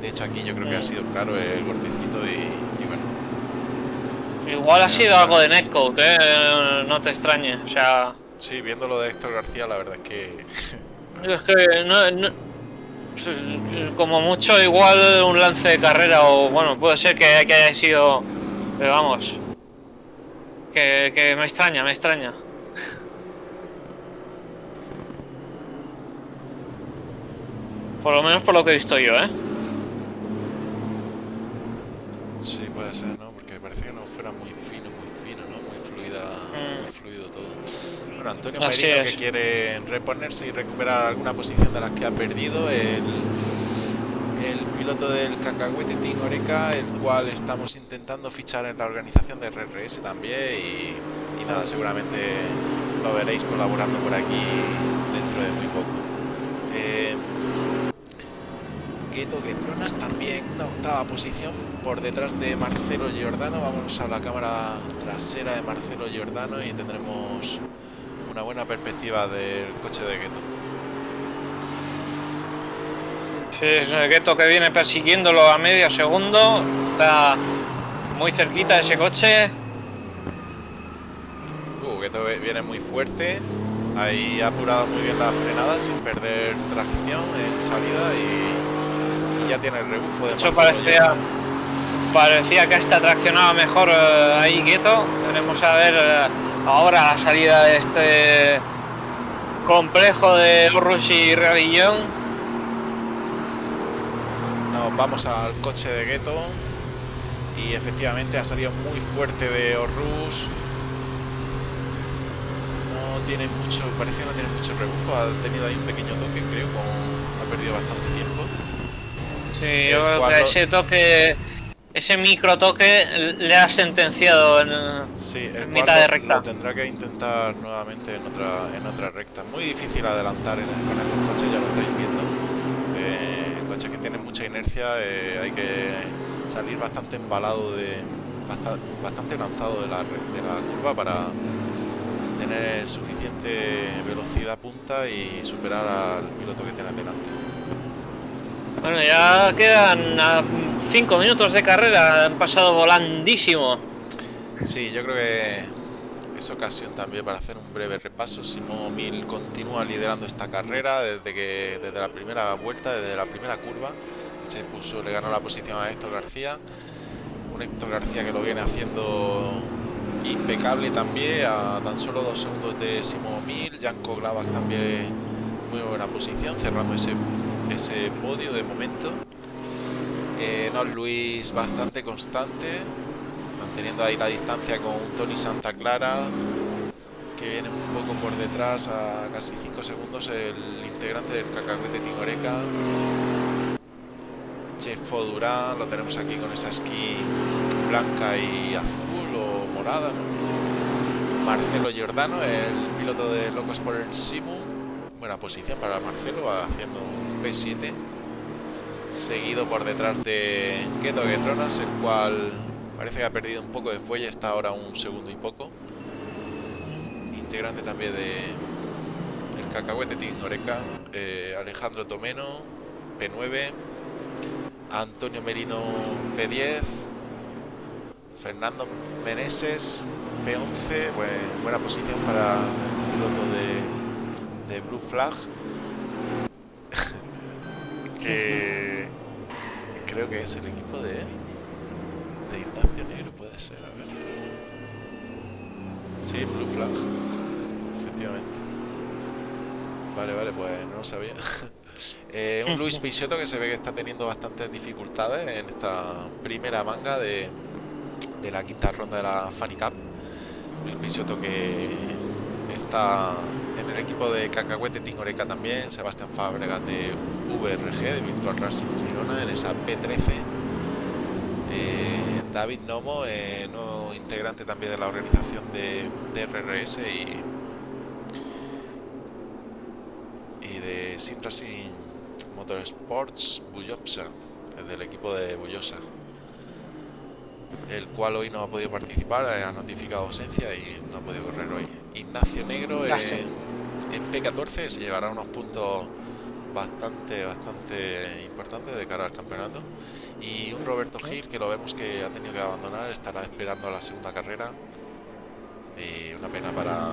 De hecho aquí yo creo que ha sido claro el golpecito y, y bueno. Igual ha sido algo de netcode, eh, no te extrañe. O sea, Sí, viendo lo de Héctor García, la verdad es que es que no, no- como mucho igual un lance de carrera o bueno, puede ser que, que haya sido, pero vamos, que, que me extraña, me extraña. Por lo menos por lo que he visto yo, ¿eh? sí puede ser, ¿no? Porque parece que no fuera muy fino, muy fino, ¿no? Muy fluida, Mm. muy fluido todo. Bueno, Antonio Así Merino es. que quiere reponerse y recuperar alguna posición de las que ha perdido. El, el piloto del Cacahuete Team Oreca, el cual estamos intentando fichar en la organización de RRS también. Y, nada, seguramente lo veréis colaborando por aquí dentro de muy poco. Eh, Gueto Guetronas también una octava posición por detrás de Marcelo Giordano. Vamos a la cámara trasera de Marcelo Giordano y tendremos una buena perspectiva del coche de Gueto. Sí, es el Gueto que viene persiguiéndolo a medio segundo, está muy cerquita de ese coche. Uh, Gueto viene muy fuerte. Ahí ha apurado muy bien la frenada sin perder tracción en salida y, y ya tiene el rebufo de Marcelo parecía, parecía que hasta traccionaba mejor eh, ahí Gueto. Veremos a ver eh, ahora la salida de este complejo de Rush y Radillon. Nos vamos al coche de Gueto y efectivamente ha salido muy fuerte de Orrus. No tiene mucho, parece que no tiene mucho rebufo, ha tenido ahí un pequeño toque, creo, con- ha perdido bastante tiempo. Sí, yo creo que ese toque, ese micro toque le ha sentenciado en, Sí, el mitad de recta. Lo tendrá que intentar nuevamente en otra, en otra recta. Muy difícil adelantar en- con estos coches, ya lo estáis viendo. Eh, coches que tienen mucha inercia, eh, hay que salir bastante embalado de. basta- bastante lanzado de la, re- de la curva para tener suficiente velocidad punta y superar al piloto que tienes delante. Bueno, ya quedan 5 minutos de carrera, han pasado volandísimo. Sí, yo creo que es ocasión también para hacer un breve repaso. Simón Mil continúa liderando esta carrera desde que desde la primera vuelta, desde la primera curva. Se puso, le ganó la posición a Héctor García. Un Héctor García que lo viene haciendo impecable también, a tan solo dos segundos de Simón Mil. Janko Glavak también muy buena posición, cerrando ese, ese podio de momento. Eh, Nos Luis bastante constante, manteniendo ahí la distancia con Tony Santa Clara, que viene un poco por detrás a casi 5 segundos el integrante del Cacahuete Tingoreca. Chefo Durán, lo tenemos aquí con esa esquí blanca y azul o morada. Marcelo Giordano, el piloto de Locos por el Simu. Buena posición para Marcelo, haciendo un P7 seguido por detrás de Gueto Guetronas, el cual parece que ha perdido un poco de fuelle, está ahora un segundo y poco. Integrante también de el Cacahuete Team Oreca, eh, Alejandro Tomeno, P9, Antonio Merino, P10, Fernando Meneses, P11, buen- buena posición para piloto de, de Blue Flag. que creo que es el equipo de Sí, Blue Flag, efectivamente. Vale, vale, pues no lo sabía. Eh, un Luis Peixoto que se ve que está teniendo bastantes dificultades en esta primera manga de, de la quinta ronda de la Funny Cup. Luis Peixoto que está en el equipo de Cacahuete Tingoreca también, Sebastián Fábregas de VRG, de Virtual Racing Girona, en esa P13. Eh, David Nomo, eh, integrante también de la organización de, de RRS y, y de Sim Racing Motorsports Bullopsa, del equipo de Bullosa el cual hoy no ha podido participar, eh, ha notificado ausencia y no ha podido correr hoy. Ignacio Negro en, en P14 se llevará unos puntos bastante, bastante importantes de cara al campeonato. Y un Roberto Gil que lo vemos que ha tenido que abandonar, estará esperando la segunda carrera. Y una pena para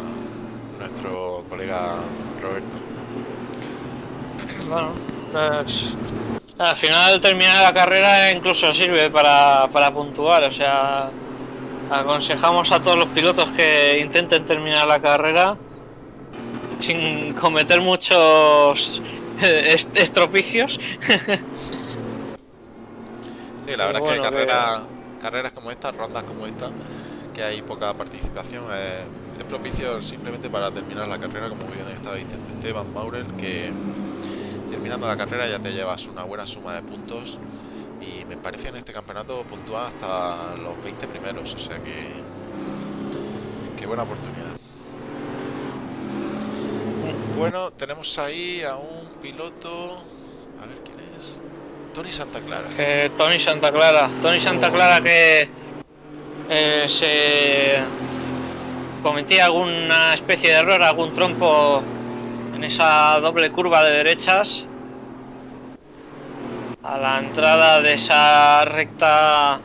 nuestro colega Roberto. Bueno, pues al final terminar la carrera incluso sirve para, para puntuar, o sea, aconsejamos a todos los pilotos que intenten terminar la carrera sin cometer muchos est- estropicios. Sí, la verdad es que carreras, carreras como esta, rondas como esta, que hay poca participación, es propicio simplemente para terminar la carrera, como bien estaba diciendo Esteban Maurel, que terminando la carrera ya te llevas una buena suma de puntos y me parece en este campeonato puntúa hasta los 20 primeros, o sea que, que buena oportunidad. Bueno, tenemos ahí a un piloto, a ver quién es, Tony Santa Clara. Tony Santa Clara, Tony Santa Clara que eh, se cometía alguna especie de error, algún trompo en esa doble curva de derechas a la entrada de esa recta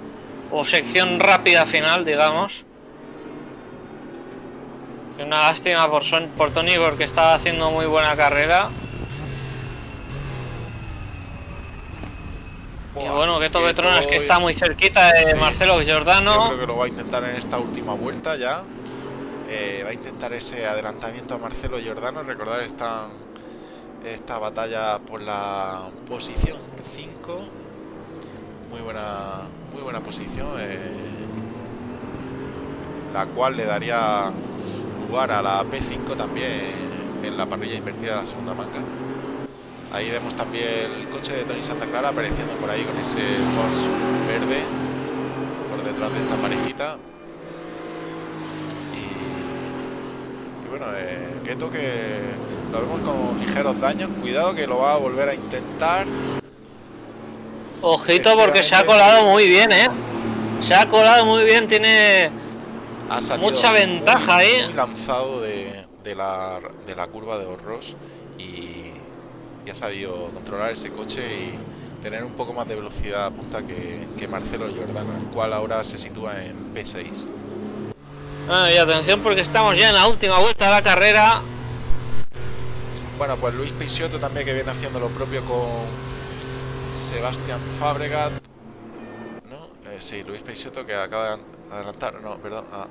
o sección rápida final, digamos. Una lástima por, por Tony porque estaba haciendo muy buena carrera. Y bueno, que que tronas que todo- está muy cerquita de Sí, Marcelo Yo Giordano. creo que lo va a intentar en esta última vuelta ya. Eh, va a intentar ese adelantamiento a Marcelo Giordano. Recordar esta, esta batalla por la posición 5. Muy buena, muy buena posición. eh, la cual le daría lugar a la P5 también en la parrilla invertida de la segunda manga. Ahí vemos también el coche de Tony Santa Clara apareciendo por ahí con ese Porsche verde por detrás de esta parejita. Y, y bueno, eh, Keto que lo vemos con ligeros daños. Cuidado que lo va a volver a intentar. Ojito porque se ha colado muy bien, ¿eh? Se ha colado muy bien, tiene Ha Mucha ventaja ahí. muy lanzado de, de la, de la curva de Horros y ha sabido controlar ese coche y tener un poco más de velocidad a punta que, que Marcelo Giordano, el cual ahora se sitúa en P6. Ah, y atención porque estamos ya en la última vuelta de la carrera. Bueno, pues Luis Peixoto también que viene haciendo lo propio con Sebastián Fabregat. ¿No? Eh, sí, Luis Peixoto que acaba de adelantar, no, perdón, a,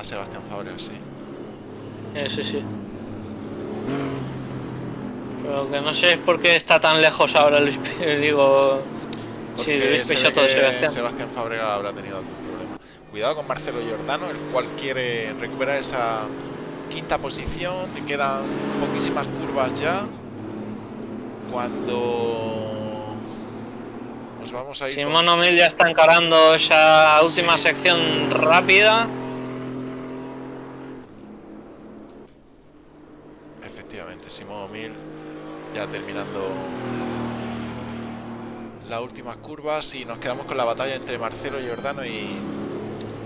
a Sebastián Fabregat, sí. Eh, sí, sí. Pero que no sé por qué está tan lejos ahora Luis, digo, sí, Luis Peixoto de Sebastián. Sebastián Fábrega habrá tenido algún problema. Cuidado con Marcelo Giordano, el cual quiere recuperar esa quinta posición. Le quedan poquísimas curvas ya. Cuando nos vamos a ir. con- Simón O'Mill ya está encarando esa última Sí. sección rápida. Efectivamente, Simón O'Mill ya terminando las últimas curvas y nos quedamos con la batalla entre Marcelo Giordano y,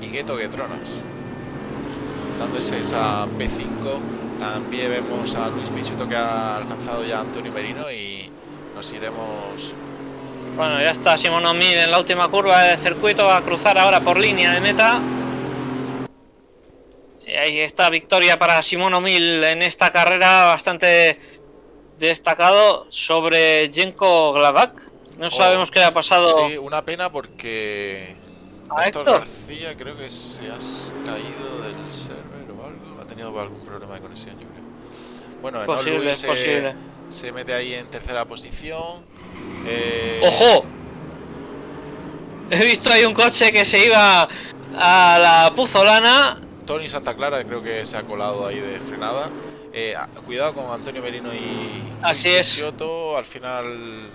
y Gueto Guetronas. Dándose esa P5, también vemos a Luis Peixoto que ha alcanzado ya Antonio Merino y nos iremos Bueno, ya está Simón O'Mill en la última curva del circuito. Va a cruzar ahora por línea de meta. ahí está victoria para Simón Mil en esta carrera bastante destacado sobre Jenko Glavak. No Oh, sabemos qué le ha pasado. Sí, una pena porque ¿A Héctor Héctor? García creo que se ha caído del server o algo. Ha tenido algún problema de conexión, yo creo. Bueno, Posible, es se, posible. se mete ahí en tercera posición. Eh, ¡Ojo! He visto ahí un coche que se iba a la Puzolana. Tony Santa Clara creo que se ha colado ahí de frenada. Eh, a- cuidado con Antonio Merino y, Así y es. Peixoto. Al final,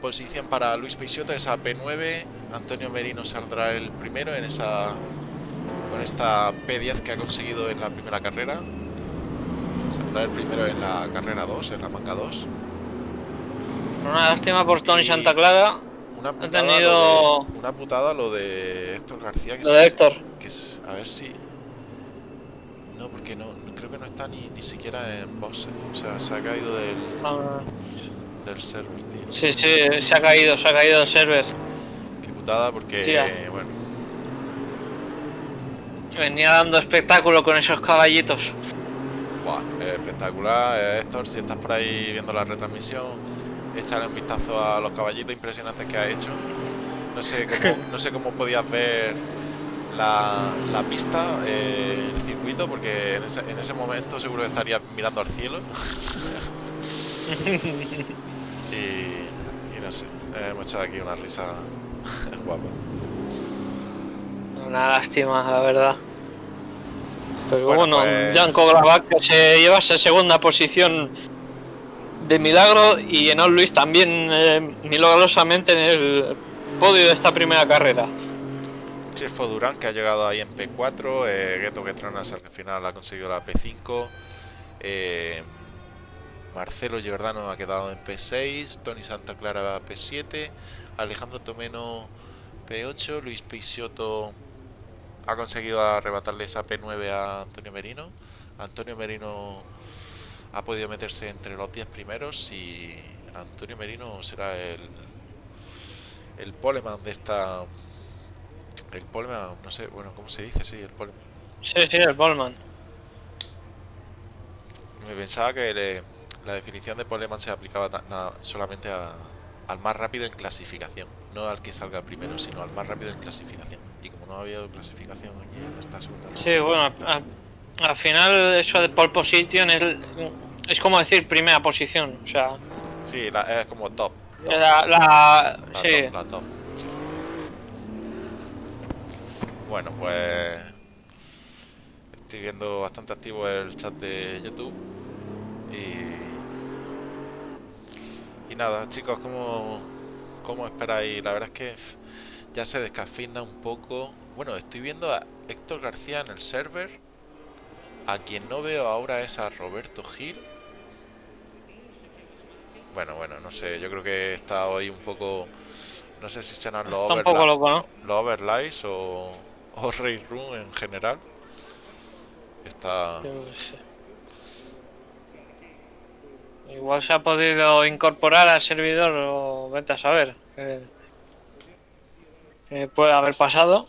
posición para Luis Peixoto, esa P9. Antonio Merino saldrá el primero en esa con esta P10 que ha conseguido en la primera carrera. Saldrá el primero en la carrera 2, en la manga 2. Una lástima por Tony Y- Santa Clara. Una putada, tenido- lo de, una putada lo de Héctor García. Que Lo de es- Héctor. que es- a ver si. No, porque no, creo que no está ni, ni siquiera en eh. O sea, se ha caído del, Ah, del server, tío. Sí, sí, se ha caído, se ha caído el server. Qué putada, porque. Sí, bueno, Venía dando espectáculo con esos caballitos. buah, espectacular. Eh, Héctor, si estás por ahí viendo la retransmisión, échale un vistazo a los caballitos impresionantes que ha hecho. No sé cómo, no sé cómo podías ver la, la pista, eh, el circuito, porque en ese, en ese momento seguro que estarías mirando al cielo. y, y no sé, eh, hemos echado aquí una risa guapa. Una lástima, la verdad. Pero Bueno, bueno, pues- Janko que se lleva esa segunda posición de milagro y Enol Luis también eh, milagrosamente en el podio de esta primera carrera. Chefo Durán que ha llegado ahí en P4, eh, Gueto Getronas al final ha conseguido la P5, eh, Marcelo Giordano ha quedado en P6, Tony Santa Clara P7, Alejandro Tomeno P8, Luis Peixoto ha conseguido arrebatarle esa P9 a Antonio Merino, Antonio Merino ha podido meterse entre los 10 primeros y Antonio Merino será el, el poleman de esta el poleman, no sé, bueno, ¿cómo se dice? Sí, el poleman. Sí, sí, el Bolman. Me pensaba que le- la definición de poleman se aplicaba na- solamente a- al más rápido en clasificación, no al que salga primero, sino al más rápido en clasificación. Y como no había clasificación aquí en esta segunda Sí, bueno, a- al final eso de pole position es, es como decir primera posición. O sea, sí, la- es como top. top, la, la- la sí, top, la top, sí. Bueno, pues estoy viendo bastante activo el chat de YouTube y y nada, chicos, ¿cómo, cómo esperáis? La verdad es que ya se descafina un poco. Bueno, estoy viendo a Héctor García en el server. A quien no veo ahora es a Roberto Gil. Bueno, bueno, no sé, yo creo que está hoy un poco... No sé si serán los, overla- los overlays o, o Raid Room en general. Está... Igual se ha podido incorporar al servidor o vete a saber. que puede haber pasado.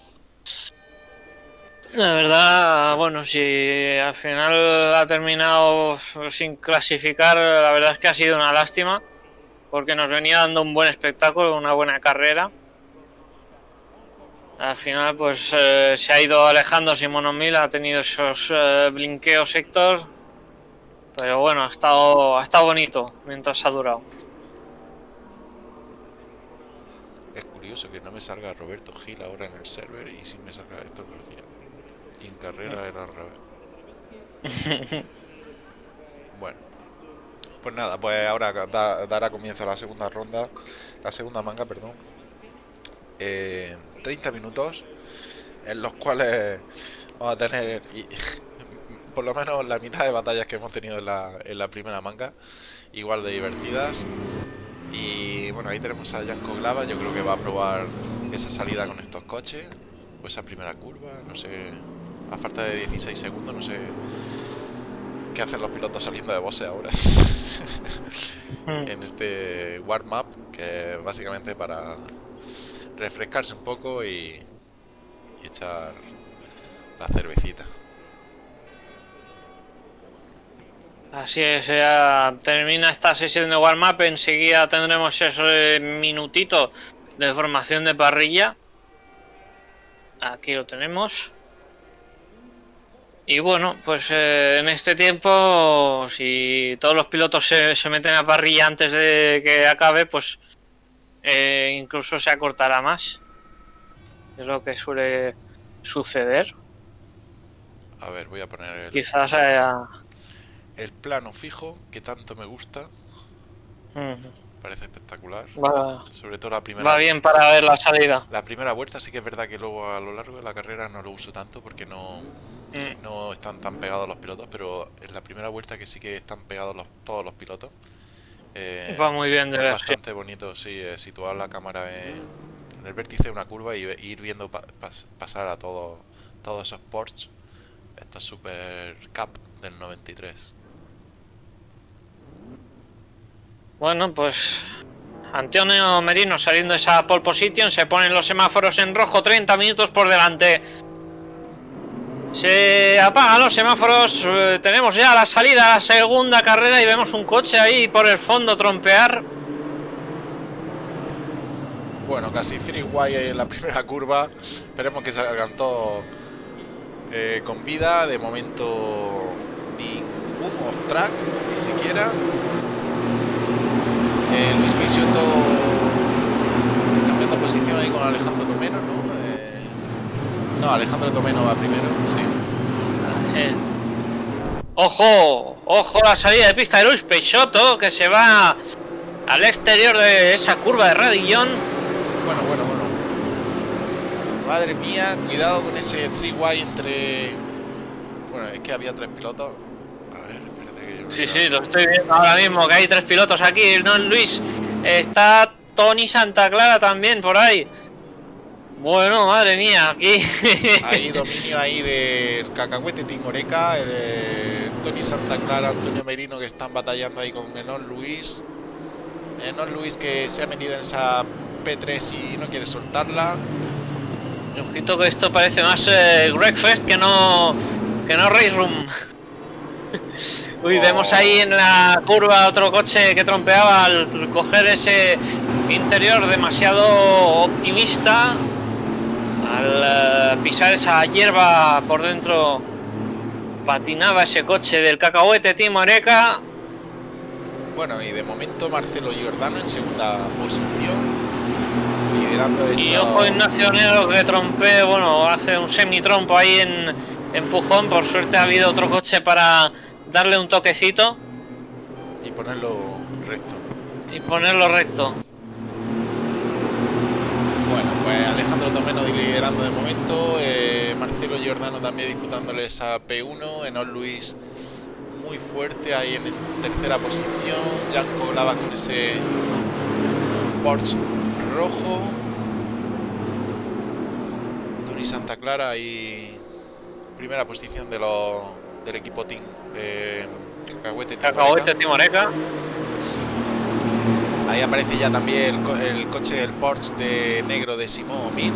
La verdad, bueno, si al final ha terminado sin clasificar, la verdad es que ha sido una lástima. Porque nos venía dando un buen espectáculo, una buena carrera. Al final, pues eh, se ha ido alejando Simón O'Mill, ha tenido esos eh, blinqueos Héctor. Pero bueno, ha estado, ha estado bonito mientras ha durado. Es curioso que no me salga Roberto Gil ahora en el server y sí me salga Héctor García. Y en carrera era al revés. bueno. Pues nada, pues ahora da- dará comienzo la segunda ronda. La segunda manga, perdón. Eh, 30 minutos en los cuales vamos a tener y- por lo menos la mitad de batallas que hemos tenido en la, en la primera manga. Igual de divertidas. Y bueno, ahí tenemos a Janko Glava, yo creo que va a probar esa salida con estos coches, o esa primera curva, no sé, a falta de 16 segundos, no sé qué hacen los pilotos saliendo de boxe ahora. en este warm-up, que básicamente para refrescarse un poco y, echar la cervecita. Así es, ya termina esta sesión de warm-up, enseguida tendremos ese minutito de formación de parrilla. Aquí lo tenemos. Y bueno, pues eh, en este tiempo, si todos los pilotos se, se meten a parrilla antes de que acabe, pues eh, incluso se acortará más. Es lo que suele suceder. A ver, voy a poner el, Quizás haya... el plano fijo, que tanto me gusta. Parece espectacular. Va, Sobre todo la primera va bien para ver la salida. La primera vuelta sí que es verdad que luego a lo largo de la carrera no lo uso tanto porque no, Mm. no están tan pegados los pilotos, pero en la primera vuelta que sí que están pegados los, todos los pilotos. Eh, Va muy bien de es bastante bonito, sí, eh, situar la cámara en, en el vértice de una curva y ir viendo pa- pas- pasar a todo- todos esos Porsche. Estos Super Cup del 93. Bueno, pues Antonio Merino saliendo de esa pole position, se ponen los semáforos en rojo, 30 minutos por delante. Se apagan los semáforos, eh, tenemos ya la salida segunda carrera y vemos un coche ahí por el fondo trompear. Bueno, casi 3 guay en la primera curva. Esperemos que salgan todos eh, con vida. De momento, ningún off track, ni siquiera. Eh, Luis Peixoto cambiando posición ahí con Alejandro Tomeno, ¿no? No, Alejandro Tomeno va primero, sí. Sí. Ojo, ojo la salida de pista de Luis Peixoto que se va al exterior de esa curva de Radillón. Bueno, bueno, bueno. Madre mía, cuidado con ese 3 guay entre. Bueno, es que había tres pilotos. A ver, espérate que yo. Sí, sí, lo estoy viendo ahora mismo, que hay tres pilotos aquí, ¿no, Luis? Está Tony Santa Clara también por ahí. Bueno, madre mía, aquí... Hay dominio ahí del cacahuete Tingoreca, el, eh, Tony Santa Clara, Antonio Merino que están batallando ahí con Enon Luis. Enon Luis que se ha metido en esa P3 y no quiere soltarla. Ojito que esto parece más eh, Greg Fest que no... Que no Race Room. Uy, Oh. vemos ahí en la curva otro coche que trompeaba al coger ese interior demasiado optimista. Al eh, pisar esa hierba por dentro patinaba ese coche del cacahuete Team Oreca. Bueno, y de momento Marcelo Giordano en segunda posición, liderando Y esa. ojo Ignacio Negro que trompe, bueno, hace un semi-trompo ahí en empujón. Por suerte ha habido otro coche para darle un toquecito y ponerlo recto. y ponerlo recto. Bueno, Alejandro Tomeno liderando de momento, eh, Marcelo Giordano también disputándole esa P1, Enol Luis muy fuerte ahí en tercera posición, Janko Lava con ese Porsche rojo, Tony Santa Clara ahí primera posición de los del equipo Team eh, Cacahuete Team Cacahuete Oreca. Team Oreca. Ahí aparece ya también el, co- el coche del Porsche de negro de Simón Min.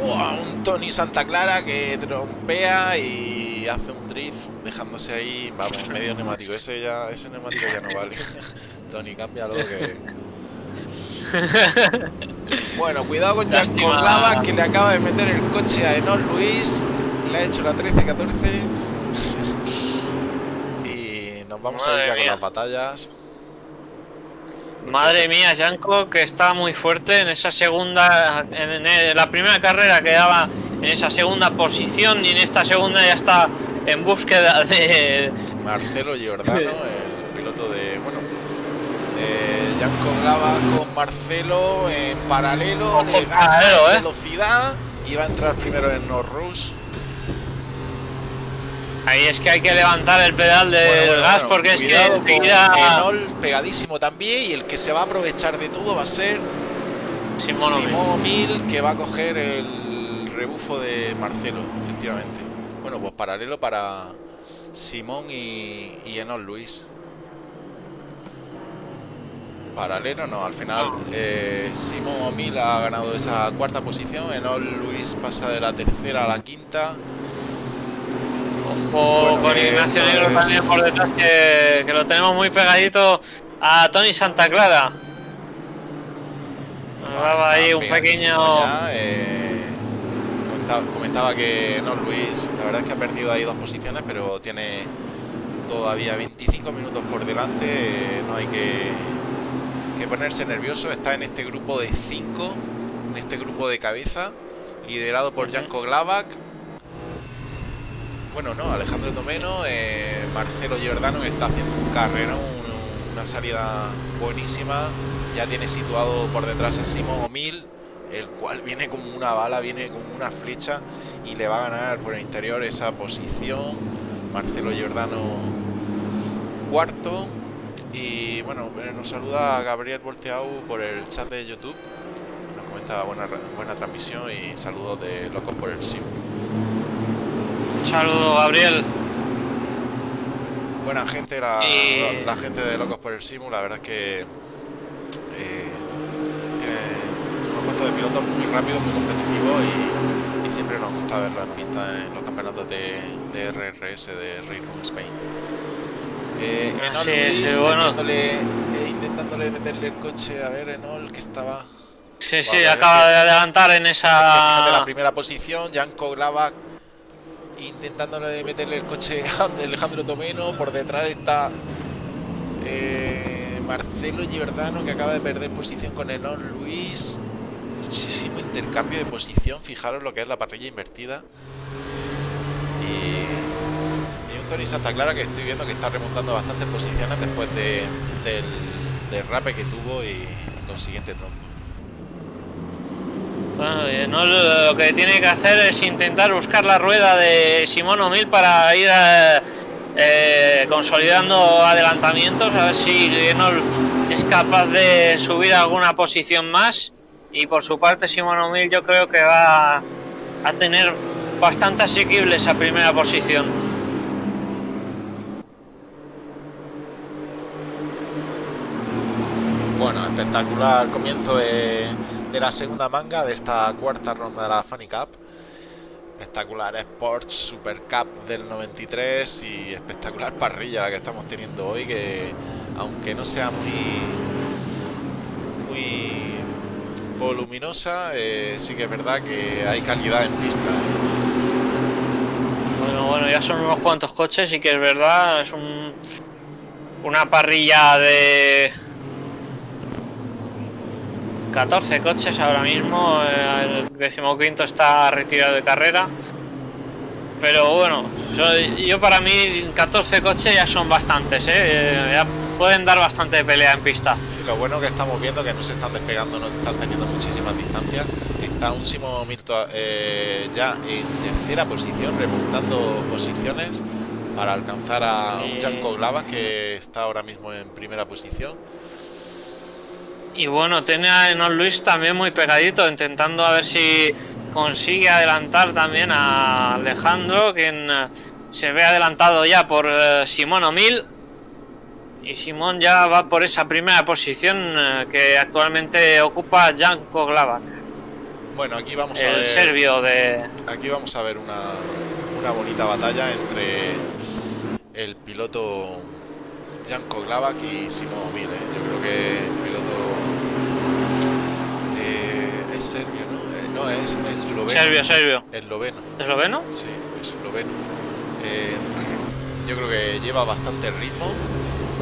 Un Tony Santa Clara que trompea y hace un drift dejándose ahí, vamos, medio neumático. Ese ya, ese neumático ya no vale. Tony, cámbialo que. Bueno, cuidado con Jack Lástima. Lava que le acaba de meter el coche a Enol Luis. Le ha hecho la 13-14. Y nos vamos a ir ya con las batallas. Madre mía, Janko que está muy fuerte en esa segunda, en, en la primera carrera quedaba en esa segunda posición y en esta segunda ya está en búsqueda de... Marcelo Giordano, el piloto de. Bueno. Eh, Janko Lava con Marcelo en paralelo. Le gana paralelo, ¿eh? velocidad. Y va a entrar primero en Norrus. Ahí es que hay que levantar el pedal del Bueno, bueno, gas bueno, porque es que enseguida... Enol pegadísimo también. Y el que se va a aprovechar de todo va a ser Simón. Simón Mil, que va a coger el rebufo de Marcelo, efectivamente. Bueno, pues paralelo para Simón y, y Enol Luis. Paralelo no, al final eh, Simón O'Mill ha ganado esa cuarta posición, Enol Luis pasa de la tercera a la quinta. Ojo con Ignacio Negro también por detrás, que, que lo tenemos muy pegadito a Tony Santa Clara. Nos daba ahí un pequeño. eh, comentaba, comentaba que no Luis, la verdad es que ha perdido ahí dos posiciones, pero tiene todavía 25 minutos por delante. eh, no hay que, que ponerse nervioso. Está en este grupo de 5, en este grupo de cabeza, liderado por Janko Glavak. Bueno, no, Alejandro Tomeno, eh, Marcelo Giordano está haciendo un carrero, un- una salida buenísima. Ya tiene situado por detrás a Simón Omil, el cual viene como una bala, viene como una flecha y le va a ganar por el interior esa posición. Marcelo Giordano cuarto. Y bueno, eh, nos saluda Gabriel Volteau por el chat de YouTube. Nos comenta buena, buena transmisión y saludos de Locos por el Sim. Saludo, Gabriel. Buena gente, la, Y- la gente de Locos por el Simu, la verdad es que eh, tiene unos cuantos de pilotos muy rápidos, muy competitivos y, y siempre nos gusta verlo en pista en los campeonatos de, de RRS de Race Room Spain. Eh, Enol es, Luis eh, bueno. metiéndole, eh, intentándole meterle el coche, a ver, Enol, que estaba... Sí, sí, acaba de adelantar en Fíjate la esa. primera posición, Janko Glavak intentándole meterle el coche a Alejandro Tomeno, por detrás está eh, Marcelo Giordano que acaba de perder posición con Enon Luis. Muchísimo intercambio de posición, fijaros lo que es la parrilla invertida. Y, y un Tony Santa Clara que estoy viendo que está remontando bastantes posiciones después de, del derrape que tuvo y consiguiente trompo. Bueno, y no, lo que tiene que hacer es intentar buscar la rueda de Simón O'Mill para ir eh, eh, consolidando adelantamientos, a ver si es capaz de subir alguna posición más. Y por su parte, Simón O'Mill yo creo que va a tener bastante asequible esa primera posición. Bueno, espectacular comienzo de, de la segunda manga de esta cuarta ronda de la Funny Cup. Espectacular Sports Super Cup del 93 y espectacular parrilla la que estamos teniendo hoy que aunque no sea muy muy voluminosa, eh, sí que es verdad que hay calidad en pista. Bueno, bueno, ya son unos cuantos coches y que es verdad, es un, una parrilla de 14 coches ahora mismo, eh, el decimoquinto está retirado de carrera. Pero bueno, yo, yo para mí 14 coches ya son bastantes, ¿eh? Eh, ya pueden dar bastante pelea en pista. Y lo bueno que estamos viendo que no se están despegando, no están teniendo muchísimas distancias. Está un Simo Mirto eh, ya en tercera posición, remontando posiciones para alcanzar a un. Janko Glavas que está ahora mismo en primera posición. Y bueno, tiene a Enon Luis también muy pegadito, intentando a ver si consigue adelantar también a Alejandro, quien eh, se ve adelantado ya por eh, Simón O'Mill. Y Simón ya va por esa primera posición eh, que actualmente ocupa Janko Glavak, Bueno, aquí vamos a el ver, serbio de... aquí vamos a ver una, una bonita batalla entre el piloto Janko Glavak y Simo Omil. ¿eh? Yo creo que el piloto es serbio, ¿no? Eh, no, es, es esloveno. Serbio, serbio. Esloveno. ¿Esloveno? Sí, es esloveno. Eh, yo creo que lleva bastante ritmo.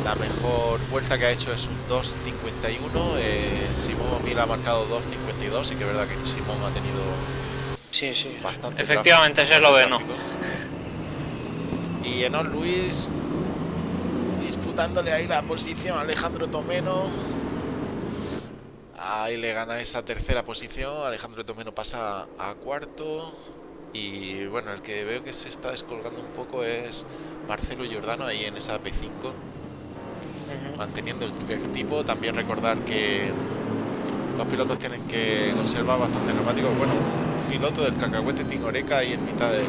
La mejor vuelta que ha hecho es un 2.51. Eh, Simón Mil ha marcado 2.52 y que es verdad que Simón ha tenido Sí, sí. bastante Efectivamente es esloveno. Y Enon Luis disputándole ahí la posición a Alejandro Tomeno. Ahí le gana esa tercera posición. Alejandro Tomeno pasa a cuarto. Y bueno, el que veo que se está descolgando un poco es Marcelo Giordano ahí en esa P5, Ujú. manteniendo el, tipo. También recordar que los pilotos tienen que conservar bastante neumáticos. Bueno, un piloto del cacahuete Tingoreca ahí en mitad del.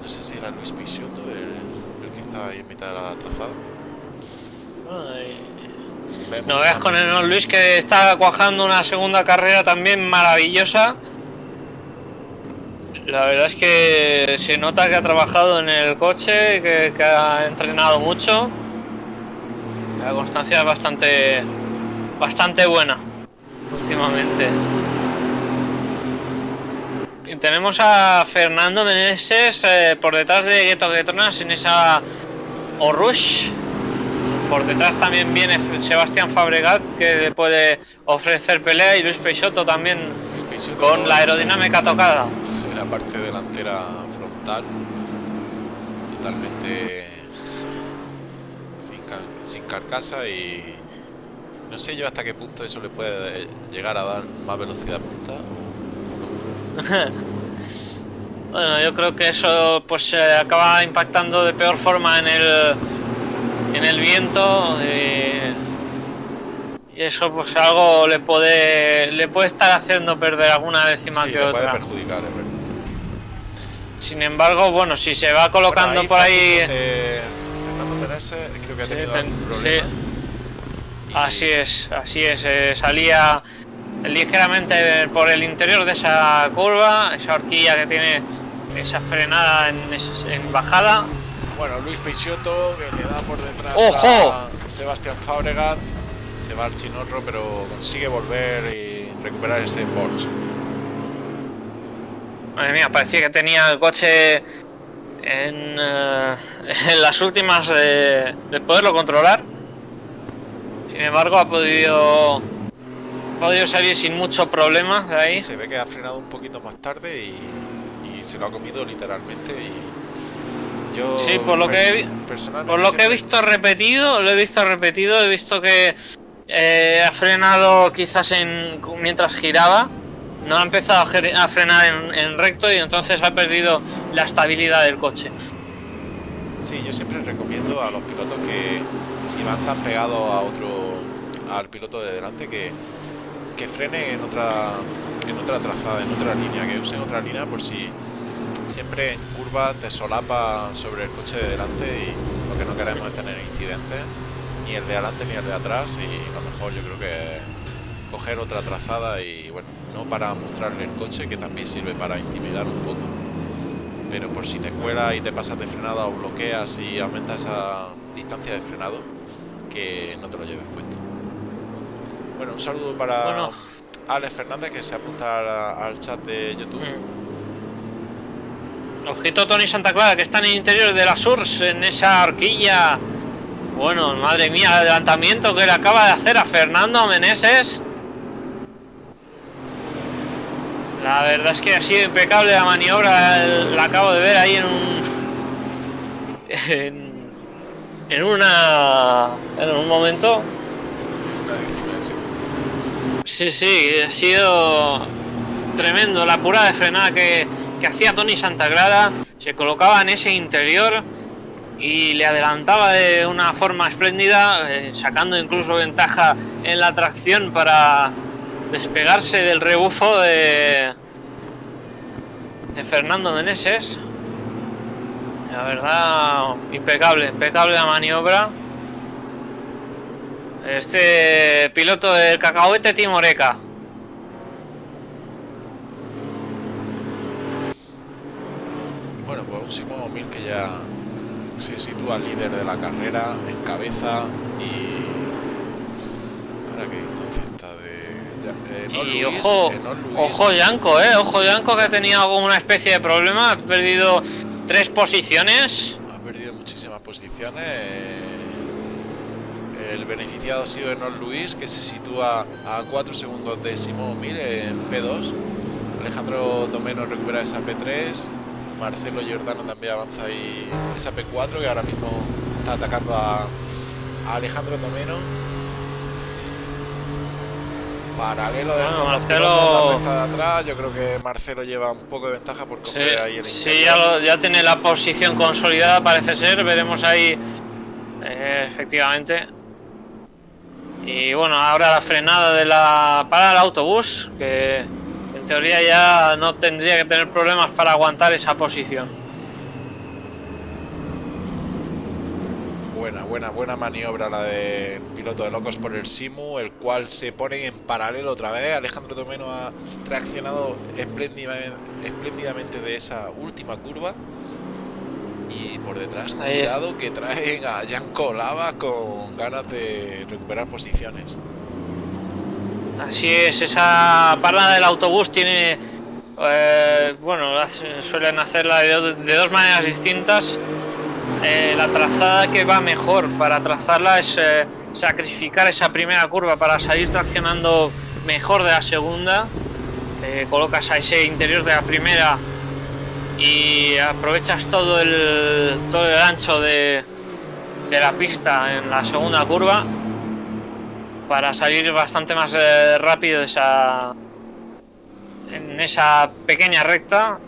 No sé si era Luis Peixoto el, el que estaba ahí en mitad de la trazada. Ay. No veas con el Luis que está cuajando una segunda carrera también maravillosa. La verdad es que se nota que ha trabajado en el coche, que, ha entrenado mucho. La constancia es bastante, bastante buena últimamente. Tenemos a Fernando Meneses eh, por detrás de Gueto Guetronas en esa Orush. Por detrás también viene Sebastián Fabregat que le puede ofrecer pelea y Luis Peixoto también Peixoto con la aerodinámica tocada. En la parte delantera frontal, totalmente sin, car- sin carcasa y no sé yo hasta qué punto eso le puede llegar a dar más velocidad punta. Bueno, yo creo que eso pues se acaba impactando de peor forma en el en el viento eh, y eso pues algo le puede le puede estar haciendo perder alguna décima Sí, que le puede otra. perjudicar, es verdad. Sin embargo, bueno, si se va colocando Bueno, por ahí eh, Fernando Meneses creo que ha Sí, tenido ten- algún problema. Y- Así es, así es. eh, salía ligeramente por el interior de esa curva, esa horquilla que tiene esa frenada en bajada. Bueno, Luis Peixoto que le da por detrás ¡Ojo! a Sebastián Fabregat. Se va al chinorro, pero consigue volver y recuperar ese Porsche. Madre mía, parecía que tenía el coche en, eh, en las últimas de, de poderlo controlar. Sin embargo, ha podido, ha podido salir sin mucho problema de ahí. Se ve que ha frenado un poquito más tarde y, y se lo ha comido literalmente. Y yo, Sí, por lo que he Por lo que he visto repetido, lo he visto repetido, he visto que eh, ha frenado quizás en mientras giraba, no ha empezado a, a frenar en, en recto y entonces ha perdido la estabilidad del coche. Sí, yo siempre recomiendo a los pilotos que si van tan pegados a otro, al piloto de delante, que, que frenen en otra, en otra trazada, en otra línea, que usen otra línea por si siempre en curva te solapa sobre el coche de delante y lo que no queremos es tener incidentes, ni el de adelante ni el de atrás y lo mejor yo creo que es coger otra trazada y bueno, no para mostrarle el coche, que también sirve para intimidar un poco pero por si te cuela y te pasas de frenada o bloqueas y aumentas esa distancia de frenado, que no te lo lleves puesto. Bueno, un saludo para Bueno. Alex Fernández que se apunta al chat de YouTube. Mm. Ojito Tony Santa Clara, que está en el interior de la Surs, en esa horquilla. Bueno, madre mía, el adelantamiento que le acaba de hacer a Fernando Meneses. La verdad es que ha sido impecable la maniobra, la acabo de ver ahí en un... En, una... En un momento. Sí, sí, ha sido tremendo la pura de frenada que, que hacía Tony Santagrada. Se colocaba en ese interior y le adelantaba de una forma espléndida, eh, sacando incluso ventaja en la tracción para despegarse del rebufo de, Fernando Meneses. La verdad, impecable, impecable la maniobra. Este piloto del cacahuete Timoreca. Simón Mil que ya se sitúa líder de la carrera, en cabeza y... Ahora qué distancia está de... ya- eh, Y Luis, ojo, eh, ojo Yanko, eh, ojo Yanko que ha tenido alguna especie de problema, ha perdido tres posiciones. Ha perdido muchísimas posiciones. El beneficiado ha sido Enol Luis, que se sitúa a 4 segundos de Simón Mir en P2. Alejandro Domeno recupera esa P3. Marcelo Giordano también avanza ahí esa P4, que ahora mismo está atacando a, a Alejandro Domeno. Paralelo de Bueno, dos Marcelo- la de atrás. Yo creo que Marcelo lleva un poco de ventaja por Sí, coger ahí el sí, ya, lo- ya tiene la posición consolidada, parece ser. Veremos ahí, eh, efectivamente. Y bueno, ahora la frenada de la para el autobús, que teoría ya no tendría que tener problemas para aguantar esa posición. Buena, buena, buena maniobra la de piloto de locos por el Simu, el cual se pone en paralelo otra vez. Alejandro Tomeno ha reaccionado espléndidamente, espléndidamente de esa última curva. Y por detrás, cuidado que traen a Janko Lava con ganas de recuperar posiciones. Así es, esa parada del autobús tiene. eh, bueno, suelen hacerla de dos maneras distintas. Eh, la trazada que va mejor para trazarla es eh, sacrificar esa primera curva para salir traccionando mejor de la segunda. Te colocas a ese interior de la primera y aprovechas todo el, todo el ancho de, de la pista en la segunda curva para salir bastante más eh, rápido esa en esa pequeña recta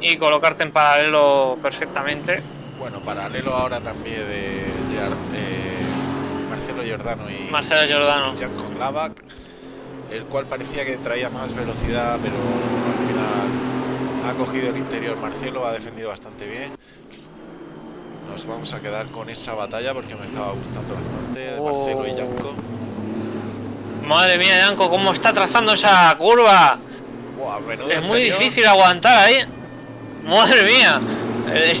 y colocarte en paralelo perfectamente. Bueno, paralelo ahora también de, Gerard- Marcelo Giordano y Marcelo Giordano. y Janko Glavak, el cual parecía que traía más velocidad, pero al final ha cogido el interior. Marcelo ha defendido bastante bien. Nos vamos a quedar con esa batalla porque me estaba gustando bastante de Marcelo y Oh. Madre mía, Yanko, cómo está trazando esa curva. Buah, Es muy difícil aguantar ahí. Madre mía.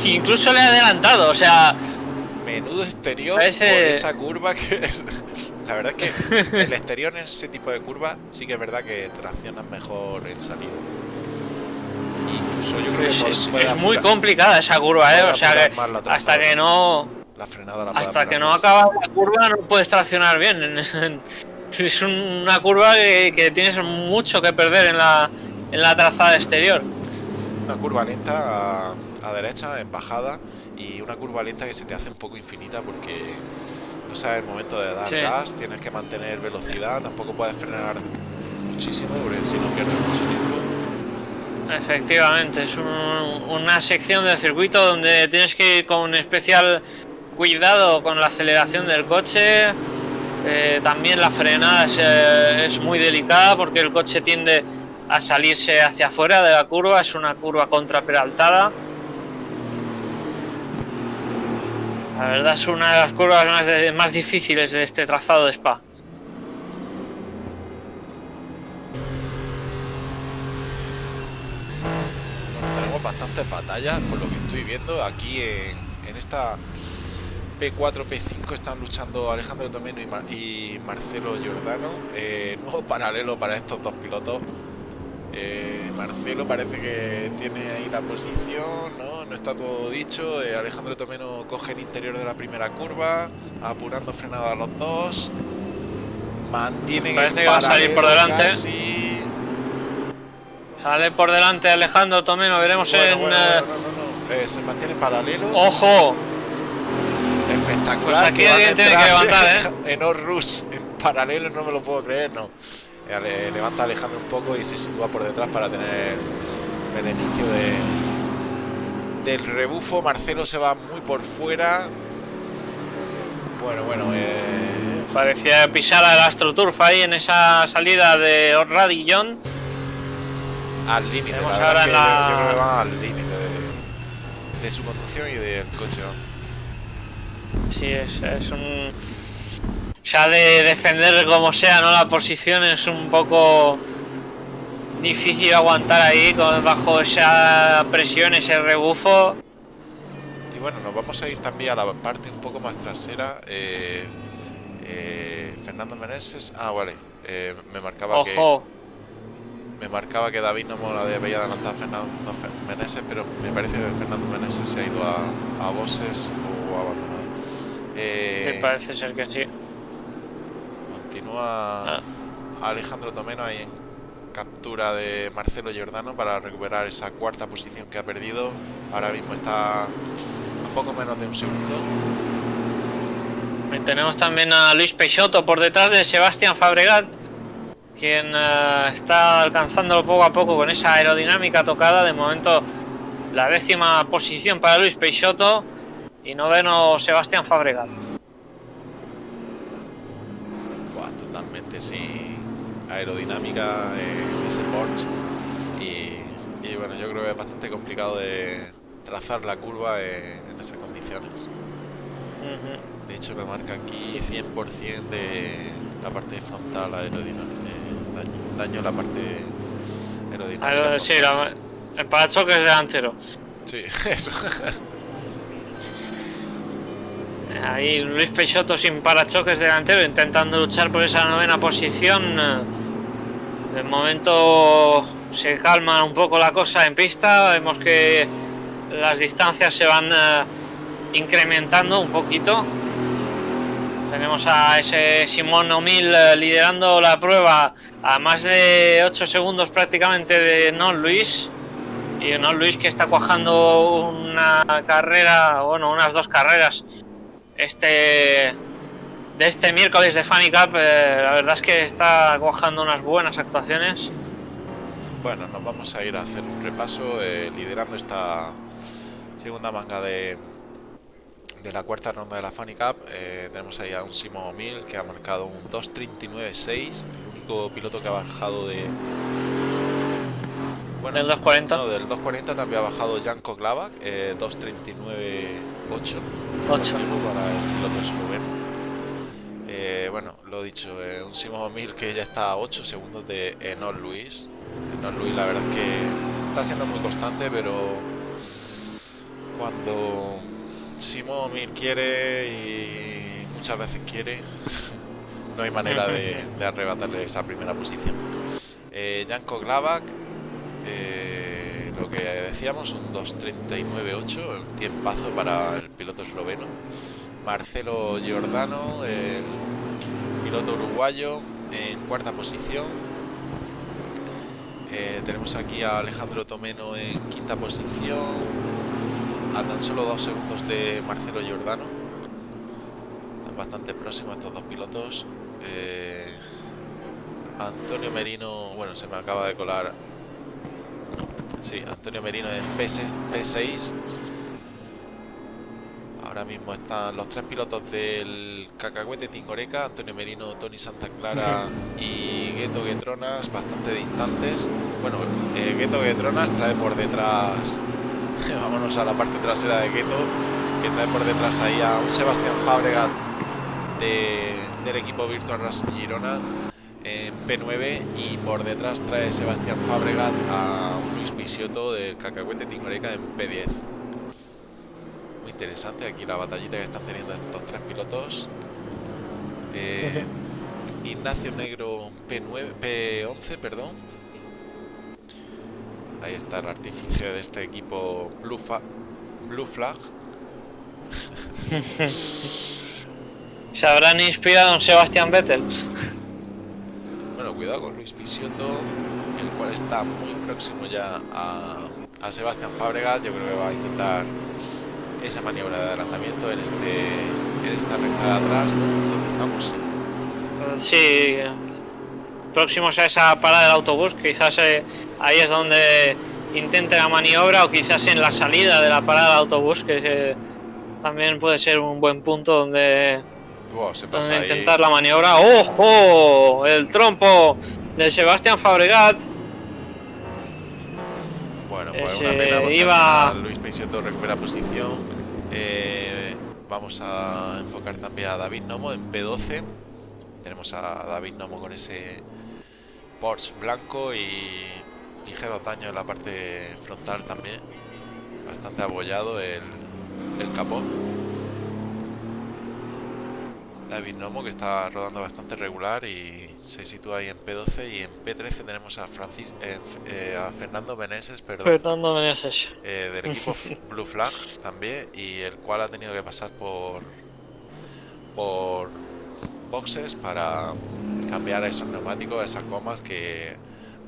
Incluso le ha adelantado, o sea, Menudo exterior Parece- por esa curva que es. La verdad es que el exterior en ese tipo de curva sí que es verdad que traccionas mejor en salida. Incluso yo creo es, que es- puede es muy complicada esa curva, eh. O sea que hasta que no la frenada la hasta que no acaba la curva no puedes traccionar bien. Es un- una curva que, que tienes mucho que perder en la, en la trazada exterior. Una curva lenta a, a derecha, en bajada, y una curva lenta que se te hace un poco infinita porque no sabes el momento de dar Sí. gas, tienes que mantener velocidad, tampoco puedes frenar muchísimo porque si no pierdes mucho tiempo. Efectivamente, es un- una sección del circuito donde tienes que ir con especial cuidado con la aceleración del coche. Eh, también la frenada es, eh, es muy delicada porque el coche tiende a salirse hacia afuera de la curva, es una curva contraperaltada. La verdad es una de las curvas más, difíciles de este trazado de Spa. Tenemos bastantes batallas, por lo que estoy viendo. Aquí en esta P4, P5 están luchando Alejandro Tomeno y, Mar- y Marcelo Giordano. Eh, nuevo paralelo para estos dos pilotos. Eh, Marcelo parece que tiene ahí la posición, ¿no? No está todo dicho. Eh, Alejandro Tomeno coge el interior de la primera curva, apurando frenada a los dos. Parece el que va a salir por delante. casi. Sale por delante Alejandro Tomeno, veremos Bueno, en... bueno, no, no. Eh, se mantiene en paralelo. ¡Ojo! Espectacular. Pues aquí alguien tiene que levantar, ¿eh? En Orrus, en paralelo, no me lo puedo creer, no. Eh, levanta Alejandro un poco y se sitúa por detrás para tener beneficio de del rebufo. Marcelo se va muy por fuera. Bueno, bueno, eh, Parecía pisar al AstroTurf ahí en esa salida de Radillon. al límite. Ahora la- yo, yo creo que va al límite de, de su conducción y del coche. ¿no? Sí, es, es un. Ha de defender como sea, ¿no? La posición es un poco difícil aguantar ahí con, bajo esa presión, ese rebufo. Y bueno, nos vamos a ir también a la parte un poco más trasera. eh, eh, Fernando Meneses. Ah, vale. eh, me marcaba Ojo, que me marcaba que David no me lo había adelantado a Fernando Meneses, pero me parece que Fernando Meneses se ha ido a, a o. Eh, me parece ser que sí. Continúa Ah. Alejandro Tomeno ahí en captura de Marcelo Giordano para recuperar esa cuarta posición que ha perdido. Ahora mismo está a poco menos de un segundo. Y Tenemos también a Luis Peixoto por detrás de Sebastián Fabregat, quien eh, está alcanzándolo poco a poco con esa aerodinámica tocada. De momento, la décima posición para Luis Peixoto y noveno Sebastián Fabregat. Buah, totalmente sin aerodinámica en ese Porsche. Y, y bueno, yo creo que es bastante complicado de trazar la curva en, en esas condiciones. De hecho me marca aquí 100% de la parte frontal aerodinámica. eh, daño, daño en la parte aerodinámica. Aero- sí, la- el parachoques delantero. sí. Sí, eso. Ahí Luis Peixoto sin parachoques delantero intentando luchar por esa novena posición. Eh, De momento se calma un poco la cosa en pista. Vemos que las distancias se van eh, incrementando un poquito. Tenemos a ese Simón O'Mill eh, liderando la prueba a más de 8 segundos prácticamente de Non Luis. Y Non Luis que está cuajando una carrera, bueno, unas dos carreras este de este miércoles de Funny Cup. eh, la verdad es que está cuajando unas buenas actuaciones. Bueno, nos vamos a ir a hacer un repaso eh, liderando esta segunda manga de, de la cuarta ronda de la Funny Cup. eh, tenemos ahí a un Simon O'Mill que ha marcado un 2.39.6, el único piloto que ha bajado de... Bueno, Del 2.40. No, del 2.40 también ha bajado Janko Glavak, eh, 2.39.8. 8. Positivo para el piloto esloveno. Eh, bueno, lo dicho, eh, un Simon O'Mill que ya está a 8 segundos de Enol Luis. Enol Luis, la verdad es que está siendo muy constante, pero cuando Simon O'Mill quiere y muchas veces quiere, no hay manera de, de arrebatarle esa primera posición. Eh, Janko Glavak, eh, lo que decíamos, un 2.39.8, un tiempazo para el piloto esloveno. Marcelo Giordano, el piloto uruguayo, en cuarta posición. Eh, tenemos aquí a Alejandro Tomeno en quinta posición, a tan solo dos segundos de Marcelo Giordano. Están bastante próximos estos dos pilotos. Eh, Antonio Merino, bueno, se me acaba de colar. Sí, Antonio Merino en PS, P6. Ahora mismo están los tres pilotos del Cacahuete Tingoreca, Antonio Merino, Tony Santa Clara y Gueto Guetronas, bastante distantes. Bueno, eh, Gueto Guetronas trae por detrás, vámonos a la parte trasera de Gueto, que trae por detrás ahí a un Sebastián Fabregat de- del equipo Virtual Racing Girona en P9 y por detrás trae Sebastián Fabregat a Pisiotto del Cacahuete Tingoreca en P10. Muy interesante aquí la batallita que están teniendo estos tres pilotos. Eh, Ignacio Negro P9, P11, perdón. Ahí está el artificio de este equipo Blue, Fa- Blue Flag. Se habrán inspirado en Sebastián Vettel. Bueno, cuidado con Luis Pisiotto, cual está muy próximo ya a, a Sebastián Fábregas. Yo creo que va a intentar esa maniobra de adelantamiento en este en esta recta de atrás, donde estamos. Sí, próximos a esa parada del autobús, quizás eh, ahí es donde intente la maniobra o quizás en la salida de la parada del autobús, que eh, también puede ser un buen punto donde, Wow, se pasa donde intentar la maniobra. ¡Ojo! El trompo de Sebastián Fabregat. Bueno, pues una pena iba- Luis Pisiotto recupera posición. Eh, vamos a enfocar también a David Nomo en P12. Tenemos a David Nomo con ese Porsche blanco y ligeros daños en la parte frontal también. Bastante abollado el, el capó. David Nomo que está rodando bastante regular y se sitúa ahí en P12 y en P13 tenemos a Francis eh, eh, a Fernando Meneses, perdón, Fernando Meneses. eh, del equipo Blue Flag también y el cual ha tenido que pasar por por boxes para cambiar esos neumáticos, esas gomas que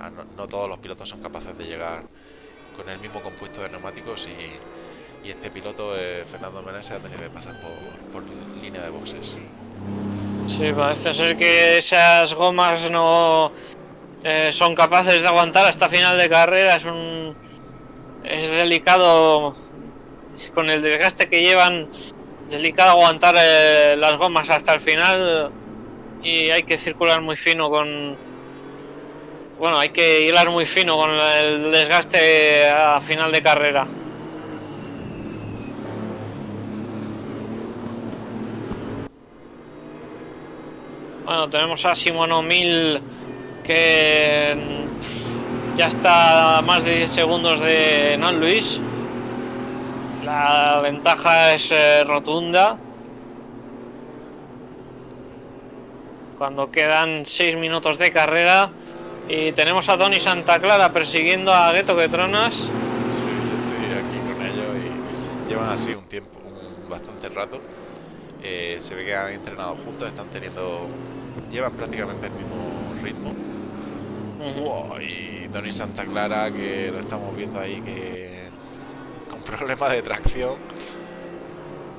a no, no todos los pilotos son capaces de llegar con el mismo compuesto de neumáticos y, y este piloto Fernando Meneses ha tenido que pasar por, por línea de boxes. Sí, parece ser que esas gomas no eh, son capaces de aguantar hasta final de carrera. Es un es delicado con el desgaste que llevan. Delicado aguantar eh, las gomas hasta el final y hay que circular muy fino con bueno, hay que hilar muy fino con el desgaste a final de carrera. Bueno, tenemos a Simono 1000 que mm, ya está a más de 10 segundos de Non Luis. La ventaja es eh, rotunda. Cuando quedan 6 minutos de carrera. Y tenemos a Tony Santa Clara persiguiendo a Gueto Tronas. Sí, yo estoy aquí con ellos y llevan así un tiempo, un bastante rato. Eh, se ve que han entrenado juntos, están teniendo. Llevan prácticamente el mismo ritmo. Wow, y Tony Santa Clara, que lo estamos viendo ahí, que con problemas de tracción.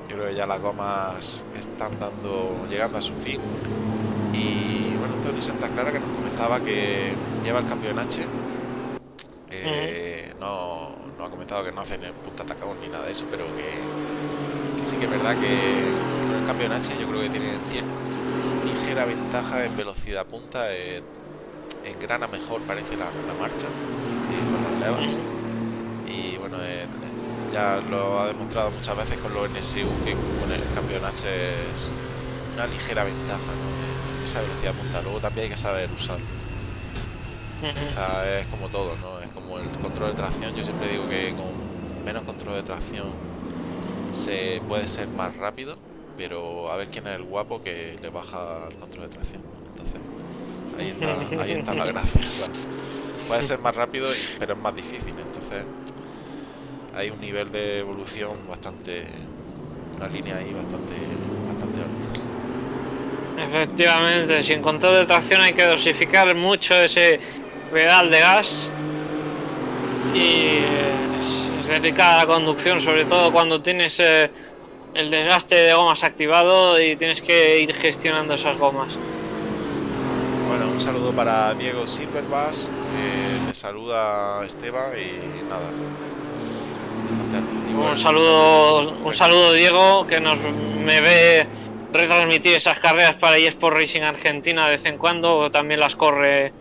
Yo creo que ya las gomas están dando, llegando a su fin. Y bueno, Tony Santa Clara que nos comentaba que lleva el cambio en H. Eh, no, no, ha comentado que no hacen el punta atacado ni nada de eso, pero que, que, sí que es verdad que con el cambio en H yo creo que tiene cierta ligera ventaja en velocidad punta. Eh, engrana mejor parece la, la marcha con las levas. Y bueno, eh, ya lo ha demostrado muchas veces con los NSU que con el cambio en H es una ligera ventaja. ¿no? esa velocidad punta. Luego también hay que saber usar. Quizá es como todo, ¿no? Es como el control de tracción. Yo siempre digo que con menos control de tracción se puede ser más rápido, pero a ver quién es el guapo que le baja el control de tracción. Entonces, ahí está, ahí está la gracia. puede ser más rápido, pero es más difícil. Entonces, hay un nivel de evolución bastante, una línea ahí bastante, bastante alta. Efectivamente, sin control de tracción hay que dosificar mucho ese pedal de gas y es, delicada la conducción, sobre todo cuando tienes eh, el desgaste de gomas activado y tienes que ir gestionando esas gomas. Bueno, un saludo para Diego Silverbass, que le saluda Esteban y nada. Un saludo, un saludo Diego, que nos me ve retransmitir esas carreras para eSport Racing Argentina de vez en cuando, también las corre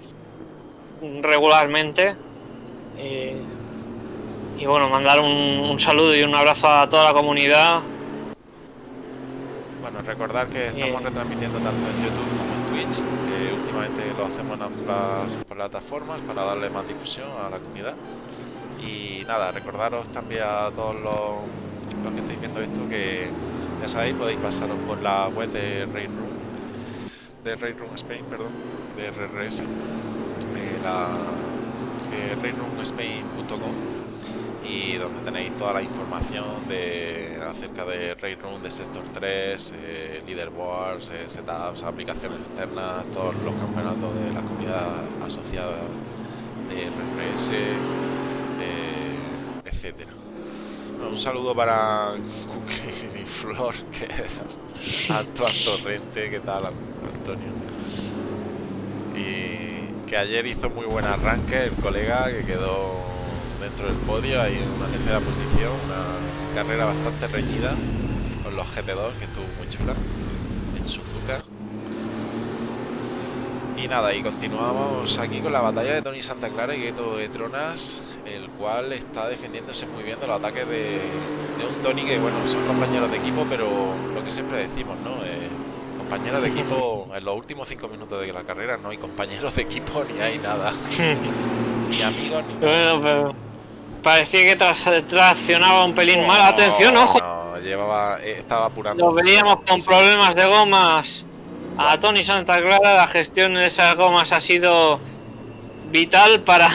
regularmente. Y, bueno, mandar un, saludo y un abrazo a toda la comunidad. Bueno, recordar que estamos retransmitiendo tanto en YouTube como en Twitch. últimamente lo hacemos en ambas plataformas para darle más difusión a la comunidad. Y nada, recordaros también a todos los, los que estáis viendo esto que ya sabéis, podéis pasaros por la web de Railroom, de Railroom Spain, perdón, de RRS, eh, la eh, y donde tenéis toda la información de acerca de Railroom, de Sector 3, eh, Leaderboards, eh, setups, aplicaciones externas, todos los campeonatos de la comunidad asociada de RRS, eh, etcétera. Un saludo para Cookie y Flor, que es Torrente, ¿qué tal Antonio? Y que ayer hizo muy buen arranque el colega que quedó dentro del podio, en una tercera posición, una carrera bastante reñida con los GT2, que estuvo muy chula, en Suzuka. Y nada, y continuamos aquí con la batalla de Tony Santa Clara y Gueto de Tronas el cual está defendiéndose muy bien de los ataques de, un Tony que, bueno, son compañeros de equipo, pero lo que siempre decimos, ¿no? Eh, compañeros de equipo, en los últimos cinco minutos de la carrera no hay compañeros de equipo ni hay nada. ni amigos ni Bueno, pero parecía que traccionaba un pelín mal. Atención, ojo. No, llevaba, eh, estaba apurando. Lo veíamos con problemas de gomas. A Tony Santa Clara la gestión de esas gomas ha sido vital para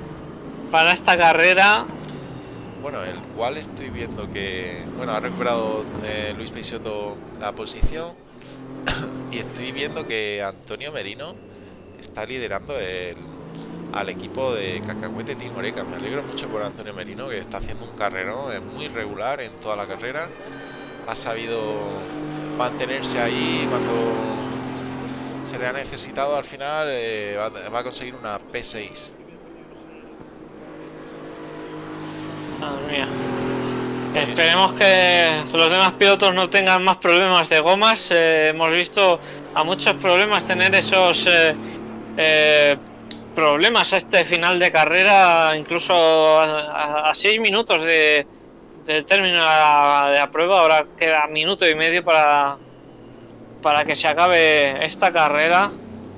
para esta carrera. Bueno, el cual estoy viendo que, bueno, ha recuperado eh, Luis Peixoto la posición y estoy viendo que Antonio Merino está liderando el, al equipo de Cacahuete Team Oreca. Me alegro mucho por Antonio Merino que está haciendo un carrero es muy regular en toda la carrera. Ha sabido mantenerse ahí cuando se le ha necesitado al final. Eh, va a conseguir una P6 Esperemos que los demás pilotos no tengan más problemas de gomas. Eh, hemos visto a muchos problemas tener esos eh, problemas a este final de carrera, incluso a, seis minutos de, del término de la, prueba. Ahora queda minuto y medio para, para que se acabe esta carrera,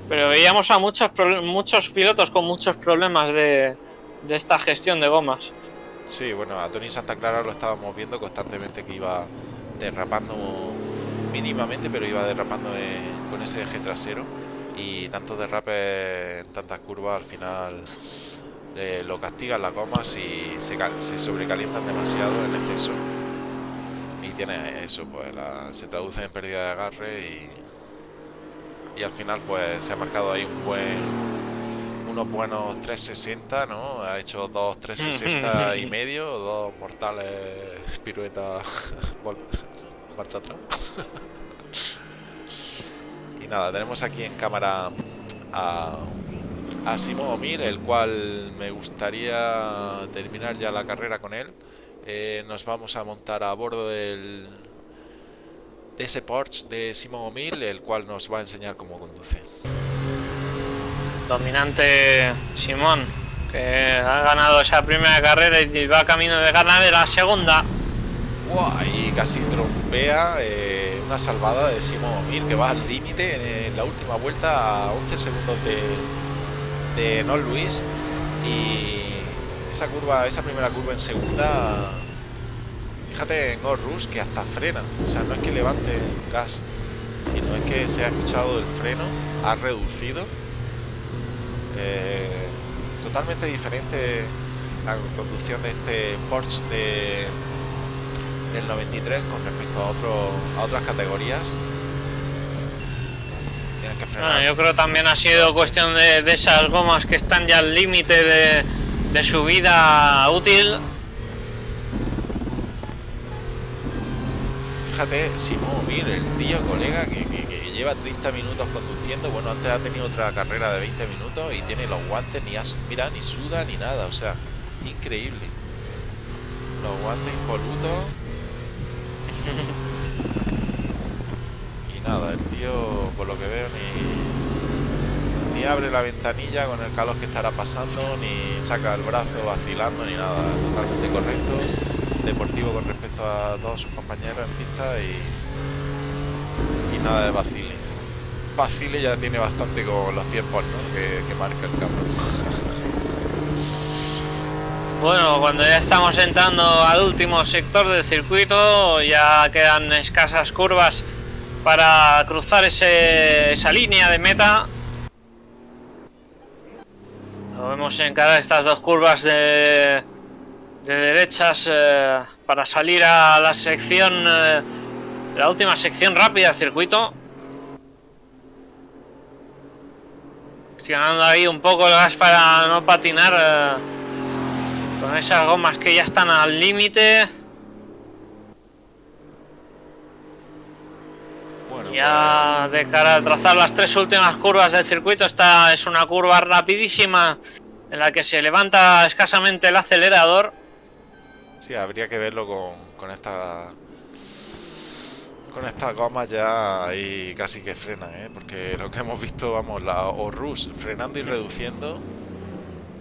pero veíamos a muchos, muchos pilotos con muchos problemas de, de esta gestión de gomas. Sí, bueno, a Tony Santa Clara lo estábamos viendo constantemente que iba derrapando mínimamente, pero iba derrapando con ese eje trasero y tantos derrapes en tantas curvas al final eh, lo castigan las gomas y se, se, sobrecalientan demasiado en exceso y tiene eso, pues se traduce en pérdida de agarre y, y al final pues se ha marcado ahí un buen unos buenos 360, ¿no? Ha hecho dos 360 y medio, dos mortales piruetas marcha atrás. nada, tenemos aquí en cámara a, a Simón Omir, el cual me gustaría terminar ya la carrera con él. Eh, nos vamos a montar a bordo del, de ese Porsche de Simón Omil, el cual nos va a enseñar cómo conduce. Dominante Simón, que ha ganado esa primera carrera y va camino de ganar de la segunda. y casi trompea eh, una salvada de Simón Omir que va al límite en, la última vuelta a 11 segundos de, de Luis. Y esa curva, esa primera curva en segunda, fíjate en Orrus que hasta frena. O sea, no es que levante gas, sino es que se ha escuchado el freno, ha reducido eh, totalmente diferente la conducción de este Porsche de, del 93 con respecto a, otro, a otras categorías. yo creo también ha sido cuestión de, esas gomas que están ya al límite de, de su vida útil. Fíjate, Simón mire el tío colega que lleva 30 minutos conduciendo. Bueno, antes ha tenido otra carrera de 20 minutos y tiene los guantes, ni mira, ni suda ni nada. O sea, increíble. Los guantes impolutos. Y nada, el tío, por lo que veo, ni, ni abre la ventanilla con el calor que estará pasando, ni saca el brazo vacilando, ni nada. Totalmente correcto. Deportivo con respecto a todos sus compañeros en pista y nada de Basile. Basile ya tiene bastante con los tiempos que, marca el campo. Bueno, cuando ya estamos entrando al último sector del circuito, ya quedan escasas curvas para cruzar esa línea de meta. Lo vemos en cada estas dos curvas de, derechas eh, para salir a la sección eh, la última sección rápida del circuito. Gestionando ahí un poco el gas para no patinar eh, con esas gomas que ya están al límite. ya de cara a trazar las tres últimas curvas del circuito, esta es una curva rapidísima en la que se levanta escasamente el acelerador. Sí, habría que verlo con, con esta con estas gomas ya ahí casi que frenan, ¿eh? porque lo que hemos visto, vamos, la Orrus frenando y reduciendo.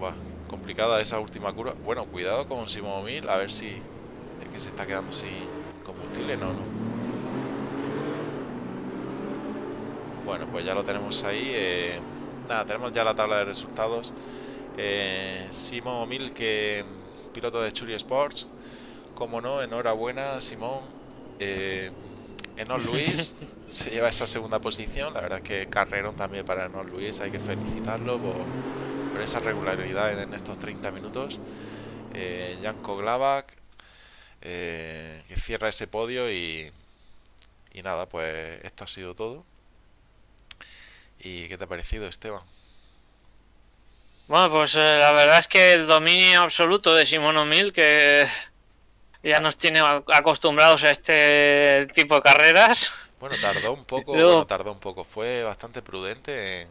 Buah, complicada esa última curva. Bueno, cuidado con Simón Mil, a ver si es que se está quedando sin combustible, no, no. Bueno, pues ya lo tenemos ahí. Eh, nada, tenemos ya la tabla de resultados. Eh, Simón Mil, que piloto de Churi Sports. Como no, enhorabuena, Simón. Eh, Enos Luis se lleva esa segunda posición. La verdad es que carrerón también para Enos Luis. Hay que felicitarlo por, esa regularidad en estos 30 minutos. Eh, Janko Glavak eh, que cierra ese podio y, y nada, pues esto ha sido todo. ¿Y qué te ha parecido, Esteban? Bueno, pues eh, la verdad es que el dominio absoluto de Simón O'Mill, que ya nos tiene acostumbrados a este tipo de carreras. Bueno, tardó un poco, tardó un poco. Fue bastante prudente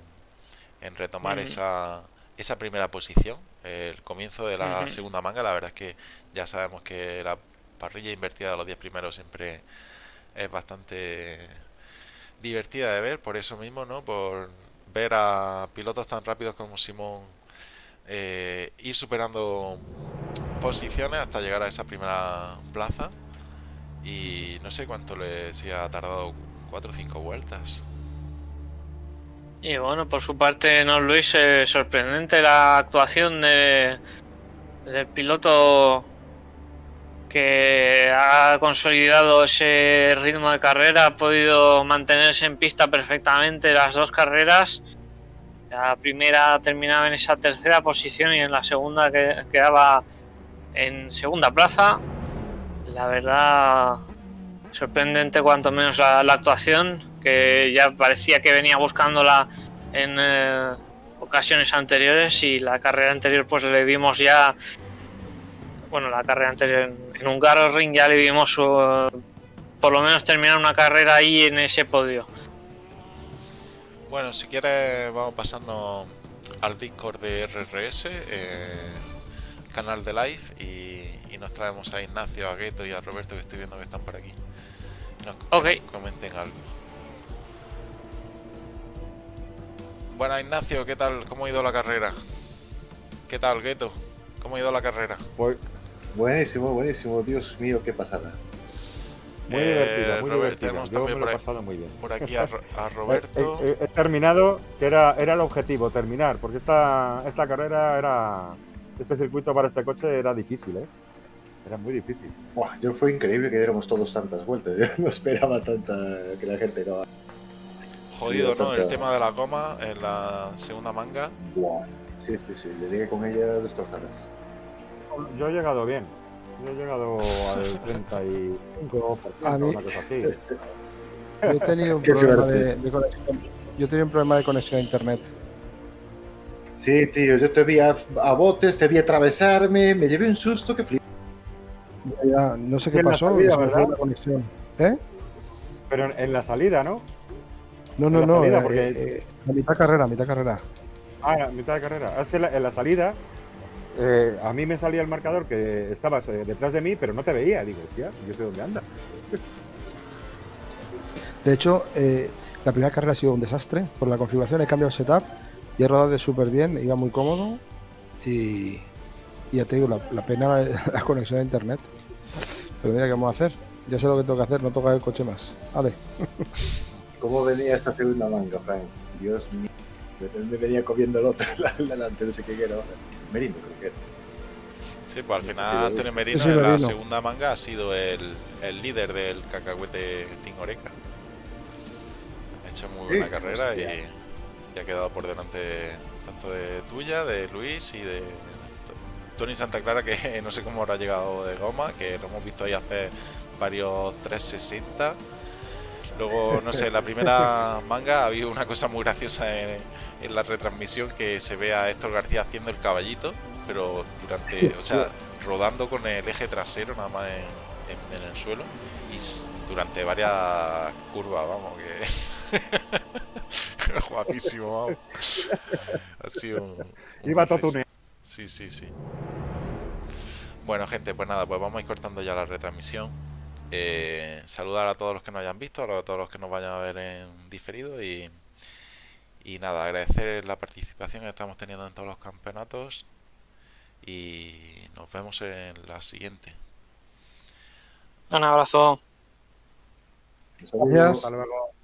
en, retomar esa, esa primera posición. El comienzo de la segunda manga, la verdad es que ya sabemos que la parrilla invertida de los 10 primeros siempre es bastante divertida de ver, por eso mismo, ¿no? Por ver a pilotos tan rápidos como Simón eh, ir superando posiciones hasta llegar a esa primera plaza y no sé cuánto le si ha tardado 4 o 5 vueltas. Y bueno, por su parte, no Luis, eh, sorprendente la actuación de, del piloto que ha consolidado ese ritmo de carrera, ha podido mantenerse en pista perfectamente las dos carreras. La primera terminaba en esa tercera posición y en la segunda que- quedaba en segunda plaza. La verdad, sorprendente cuanto menos la actuación, que ya parecía que venía buscándola en eh, ocasiones anteriores y la carrera anterior pues le vimos ya, bueno, la carrera anterior en, en un Ring ya le vimos eh, por lo menos terminar una carrera ahí en ese podio. Bueno, si quieres vamos pasando al Discord de RRS, eh, canal de live, y, y nos traemos a Ignacio, a Gueto y a Roberto que estoy viendo que están por aquí. Nos Ok. comenten algo. Bueno, Ignacio, ¿qué tal? ¿Cómo ha ido la carrera? ¿Qué tal, Gueto? ¿Cómo ha ido la carrera? Pues, Buenísimo, buenísimo. Dios mío, qué pasada. muy Eh, divertida, muy Robert, divertida. Yo me lo por he pasado muy bien. Por aquí a, He, Roberto. he- he terminado, que era, era el objetivo, terminar, porque esta, esta carrera era. Este circuito para este coche era difícil, ¿eh? Era muy difícil. Buah, yo fue increíble que diéramos todos tantas vueltas. Yo no esperaba tanta que la gente no. Jodido, ¿no? El tema de la goma en la segunda manga. Sí, sí, sí. Le llegué con ellas destrozadas. Yo he llegado bien. Yo he llegado al 35, A mí- una cosa así. Yo he tenido un problema de, de conexión. Yo he tenido un problema de conexión a internet. Sí, tío, yo te vi a, a botes, te vi atravesarme, me llevé un susto que flip. Ya, no sé qué pasó, salida, se me fue ¿verdad? la conexión. ¿Eh? Pero en, en la salida, ¿no? No, no, no. salida, eh, porque- eh, a mitad carrera, a mitad carrera. Ah, a mitad de carrera. Es que la- en la salida, eh, a mí me salía el marcador que estabas eh, detrás de mí, pero no te veía. Digo, hostia, yo sé dónde anda. De hecho, eh, la primera carrera ha sido un desastre. Por la configuración he cambiado el setup y he rodado de súper bien, iba muy cómodo. Y, y ya te digo, la, la pena la, la conexión a internet. Pero mira, ¿qué vamos a hacer? Ya sé lo que tengo que hacer, no tocar el coche más. Vale. ¿Cómo venía esta segunda manga, Frank? Dios mío. Me- Me venía comiendo el otro delante, no sé qué era. Merino, creo que era. Sí, pues al final sí, Antonio Merino sí, en la Merino. segunda manga ha sido el, el líder del cacahuete Team Oreca. Ha hecho muy buena Sí, carrera y ha quedado por delante tanto de tuya, de Luis y de Tony Santa Clara, que no sé cómo habrá llegado de goma, que lo hemos visto ahí hacer varios 360. Luego, no sé, la primera manga ha habido una cosa muy graciosa en, en la retransmisión que se ve a Héctor García haciendo el caballito, pero durante, o sea, rodando con el eje trasero nada más en, en- en el suelo y durante varias curvas, vamos, que guapísimo, vamos. Ha sido un, un Iba todo. Sí, sí, sí. Bueno, gente, pues nada, pues vamos a ir cortando ya la retransmisión. Eh, saludar a todos los que nos hayan visto, a todos los que nos vayan a ver en diferido y, y nada, agradecer la participación que estamos teniendo en todos los campeonatos y nos vemos en la siguiente. Un abrazo. Gracias. Hasta luego.